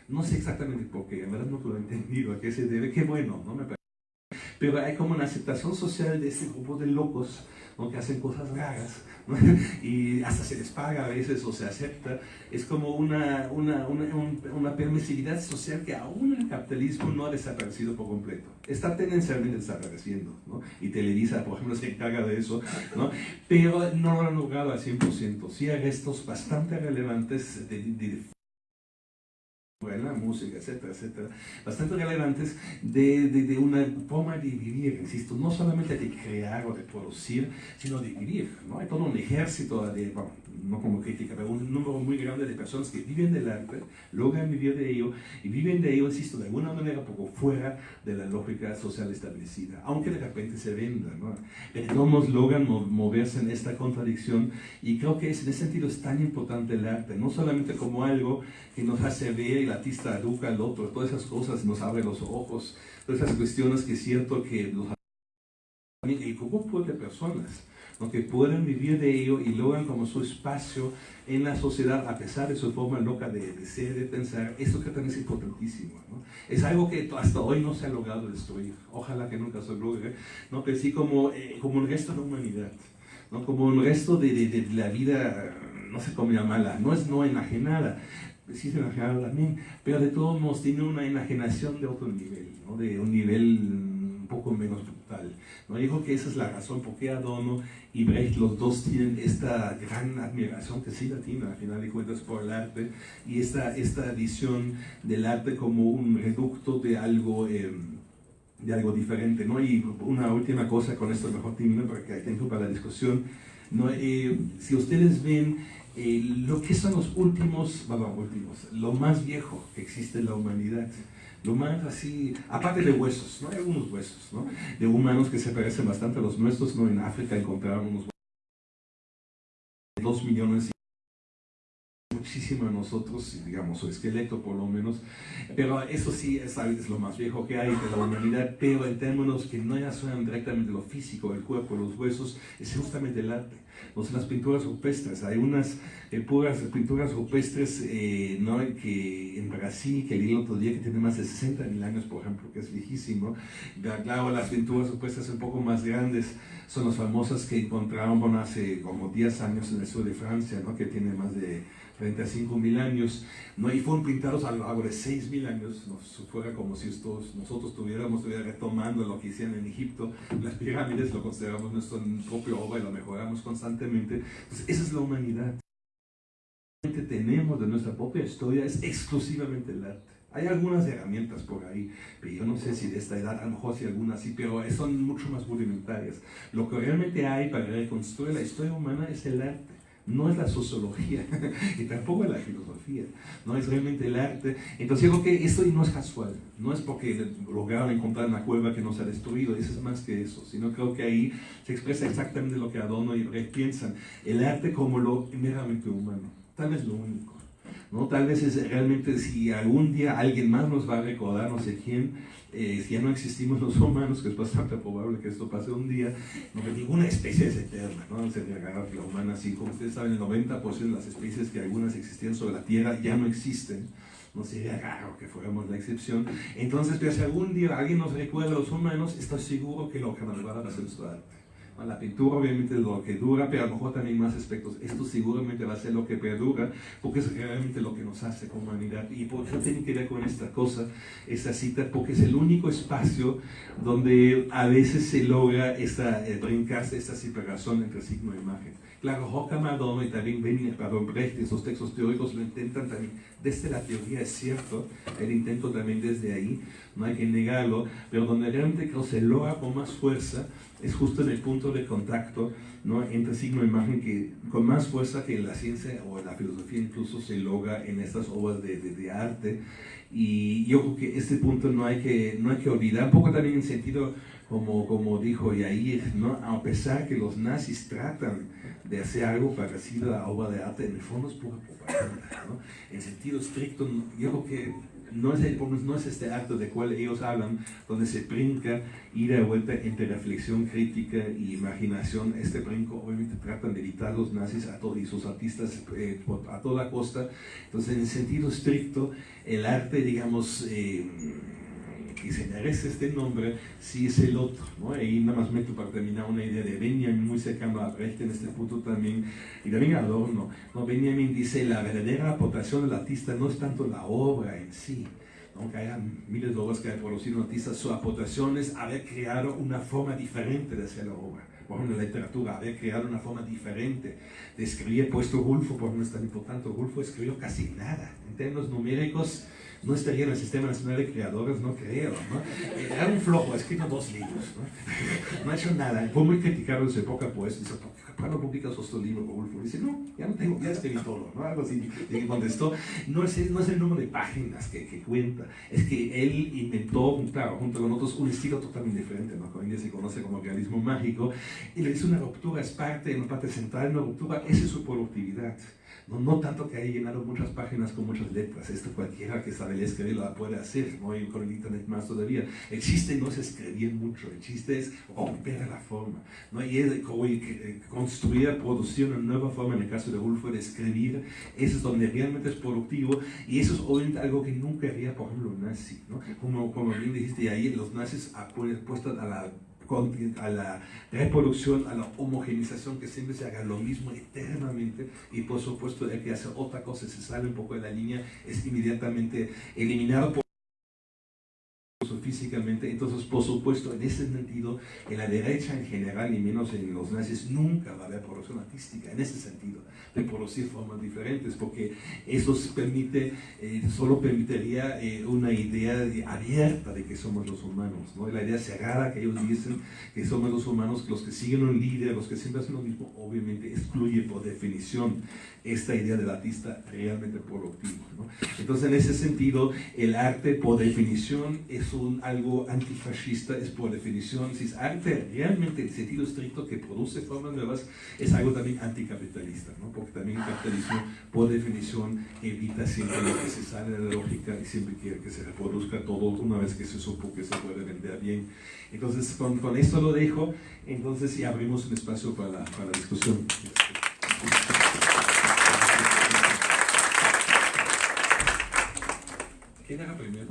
No sé exactamente por qué, en verdad no lo he entendido a qué se debe, qué bueno, ¿no? Me parece. Pero hay como una aceptación social de este grupo de locos ¿no? que hacen cosas raras y hasta se les paga a veces o se acepta. Es como una, una, una, un- una permisividad social que aún el capitalismo no ha desaparecido por completo. Está tendencialmente desapareciendo. ¿no? Y Televisa, por ejemplo, se encarga de eso. ¿no? Pero no lo han logrado al 100%. Sí hay restos bastante relevantes de, de la música, etcétera, etcétera, bastante relevantes de, de, una forma de vivir, insisto, no solamente de crear o de producir, sino de vivir, ¿no? Hay todo un ejército de, no como crítica, pero un número muy grande de personas que viven del arte, logran vivir de ello, y viven de ello, insisto, de alguna manera poco fuera de la lógica social establecida, aunque de repente se venda, ¿no? Todos logran mo- moverse en esta contradicción, y creo que es, en ese sentido es tan importante el arte, no solamente como algo que nos hace ver, el artista educa al otro, todas esas cosas nos abre los ojos, todas esas cuestiones que es cierto que los y grupo de personas que pueden vivir de ello y logran como su espacio en la sociedad a pesar de su forma loca de, de ser, de pensar, esto que también es importantísimo. ¿no? Es algo que hasta hoy no se ha logrado destruir, ojalá que nunca se logre, ¿no? pero sí como, eh, como el resto de la humanidad. ¿no? como el resto de, de, la vida, no sé cómo llamarla, no es no enajenada, sí es enajenada también, pero de todos modos tiene una enajenación de otro nivel, ¿no? de un nivel poco menos brutal. ¿no? Dijo que esa es la razón por qué Adorno y Brecht, los dos tienen esta gran admiración que sí la tienen al final de cuentas por el arte y esta, esta visión del arte como un reducto de algo... Eh, de algo diferente, ¿no? Y una última cosa, con esto mejor termino porque hay tiempo para la discusión, ¿no? Eh, si ustedes ven eh, lo que son los últimos, bueno, últimos, lo más viejo que existe en la humanidad, lo más así, aparte de huesos, ¿no? Hay algunos huesos, ¿no? De humanos que se parecen bastante a los nuestros, ¿no? En África encontraron unos dos millones muchísimo a nosotros, digamos, su esqueleto por lo menos, pero eso sí es, lo más viejo que hay de la humanidad, pero en términos que no ya son directamente lo físico, el cuerpo, los huesos, es justamente el arte. No las pinturas rupestres, hay unas eh, puras pinturas rupestres eh, ¿no? que en Brasil, que el otro día, que tiene más de 60 mil años, por ejemplo, que es viejísimo. Claro, las pinturas rupestres un poco más grandes son las famosas que encontraron hace como 10 años en el sur de Francia, ¿no? que tiene más de 35 mil años, ¿no? y fueron pintados a lo largo de 6 mil años, ¿no? fuera como si nosotros tuviéramos retomando lo que hicieron en Egipto, las pirámides lo consideramos nuestro propio obra y lo mejoramos constantemente, entonces esa es la humanidad. Lo que tenemos de nuestra propia historia es exclusivamente el arte. Hay algunas herramientas por ahí, pero yo no sé si de esta edad, a lo mejor sí algunas sí, pero son mucho más rudimentarias. Lo que realmente hay para reconstruir la historia humana es el arte no es la sociología y tampoco es la filosofía, no es realmente el arte. Entonces digo que esto no es casual, no es porque lograron encontrar una cueva que no se ha destruido, eso es más que eso, sino creo que ahí se expresa exactamente lo que Adorno y Brecht piensan, el arte como lo meramente humano, tal vez lo único. ¿no? Tal vez es realmente si algún día alguien más nos va a recordar, no sé quién, eh, si ya no existimos los humanos, que es bastante probable que esto pase un día, no que ninguna especie es eterna, ¿no? Sería raro que la humana, así como ustedes saben, el 90% de las especies que algunas existían sobre la Tierra ya no existen, no sería raro que fuéramos la excepción. Entonces, pero si algún día alguien nos recuerda a los humanos, estoy seguro que lo que nos va a hacer nuestro arte. La pintura obviamente es lo que dura, pero a lo mejor también más aspectos. Esto seguramente va a ser lo que perdura, porque es realmente lo que nos hace como humanidad. Y por eso tiene que ver con esta cosa, esta cita, porque es el único espacio donde a veces se logra esta, eh, brincarse esta separación entre signo e imagen. Claro, Horkheimer y también Benjamin Brecht, esos textos teóricos lo intentan también. Desde la teoría, es cierto, el intento también desde ahí, no hay que negarlo, pero donde realmente creo se logra con más fuerza es justo en el punto de contacto ¿no? entre signo e imagen que con más fuerza que la ciencia o la filosofía incluso se logra en estas obras de, de, arte y yo creo que este punto no hay que, no hay que olvidar, un poco también en sentido como, como dijo Yair, ¿no? a pesar que los nazis tratan de hacer algo parecido a obra de arte, en el fondo es pura propaganda, ¿no? en sentido estricto, yo creo que no es, no es este acto de cual ellos hablan, donde se brinca ida y vuelta entre reflexión crítica y imaginación. Este brinco obviamente tratan de evitar los nazis a todos y sus artistas eh, a toda costa. Entonces, en el sentido estricto, el arte, digamos, eh, que se merece este nombre, sí es el otro. ¿no? Ahí nada más meto para terminar una idea de Benjamin, muy cercano a Brecht en este punto también, y también Adorno. ¿no? Benjamin dice, la verdadera aportación del artista no es tanto la obra en sí, aunque haya miles de obras que haya producido un artista, su aportación es haber creado una forma diferente de hacer la obra. Por ejemplo, la literatura, haber creado una forma diferente de escribir, puesto Rulfo, por ejemplo, es tan importante. Rulfo escribió casi nada. En términos numéricos, no estaría en el Sistema Nacional de Creadores, no creo, ¿no? Era un flojo, ha escrito dos libros, ¿no? No ha hecho nada. Fue muy criticado en su época, pues, dice, ¿por no publicas otro libro, Rodolfo? Dice, no, ya no tengo, ya escribí todo, ¿no? Algo así. Y contestó, no es, no es el número de páginas que, que, cuenta, es que él inventó, claro, junto con otros, un estilo totalmente diferente, ¿no? Que en se conoce como realismo mágico, y le dice una ruptura, es parte, una parte central, una ruptura, esa es su productividad. No, tanto que haya llenado muchas páginas con muchas letras, esto cualquiera que sabe escribir lo puede hacer, ¿no? y con el internet más todavía. El chiste no es escribir mucho, el chiste es romper la forma, ¿no? y es eh, construir, producir una nueva forma, en el caso de Wolf, de escribir, eso es donde realmente es productivo, y eso es obviamente algo que nunca haría, por ejemplo, un nazi, ¿no? como, como bien dijiste ahí, los nazis han puesto a la a la reproducción, a la homogenización, que siempre se haga lo mismo eternamente. Y por supuesto el que hace otra cosa, se sale un poco de la línea, es inmediatamente eliminado por entonces por supuesto en ese sentido en la derecha en general y menos en los nazis nunca va a haber producción artística en ese sentido de producir formas diferentes porque eso permite eh, solo permitiría eh, una idea de- abierta de que somos los humanos ¿no? la idea cerrada que ellos dicen que somos los humanos los que siguen un líder los que siempre hacen lo mismo obviamente excluye por definición esta idea del artista realmente productivo ¿no? entonces en ese sentido el arte por definición es un, algo antifascista, es por definición, si es arte realmente en sentido estricto que produce formas nuevas, es algo también anticapitalista, ¿no? porque también el capitalismo por definición evita siempre lo que se sale de la lógica y siempre quiere que se reproduzca todo una vez que se supo que se puede vender bien. Entonces con, con esto lo dejo, entonces y abrimos un espacio para la, para la discusión. ¿Quién era primero?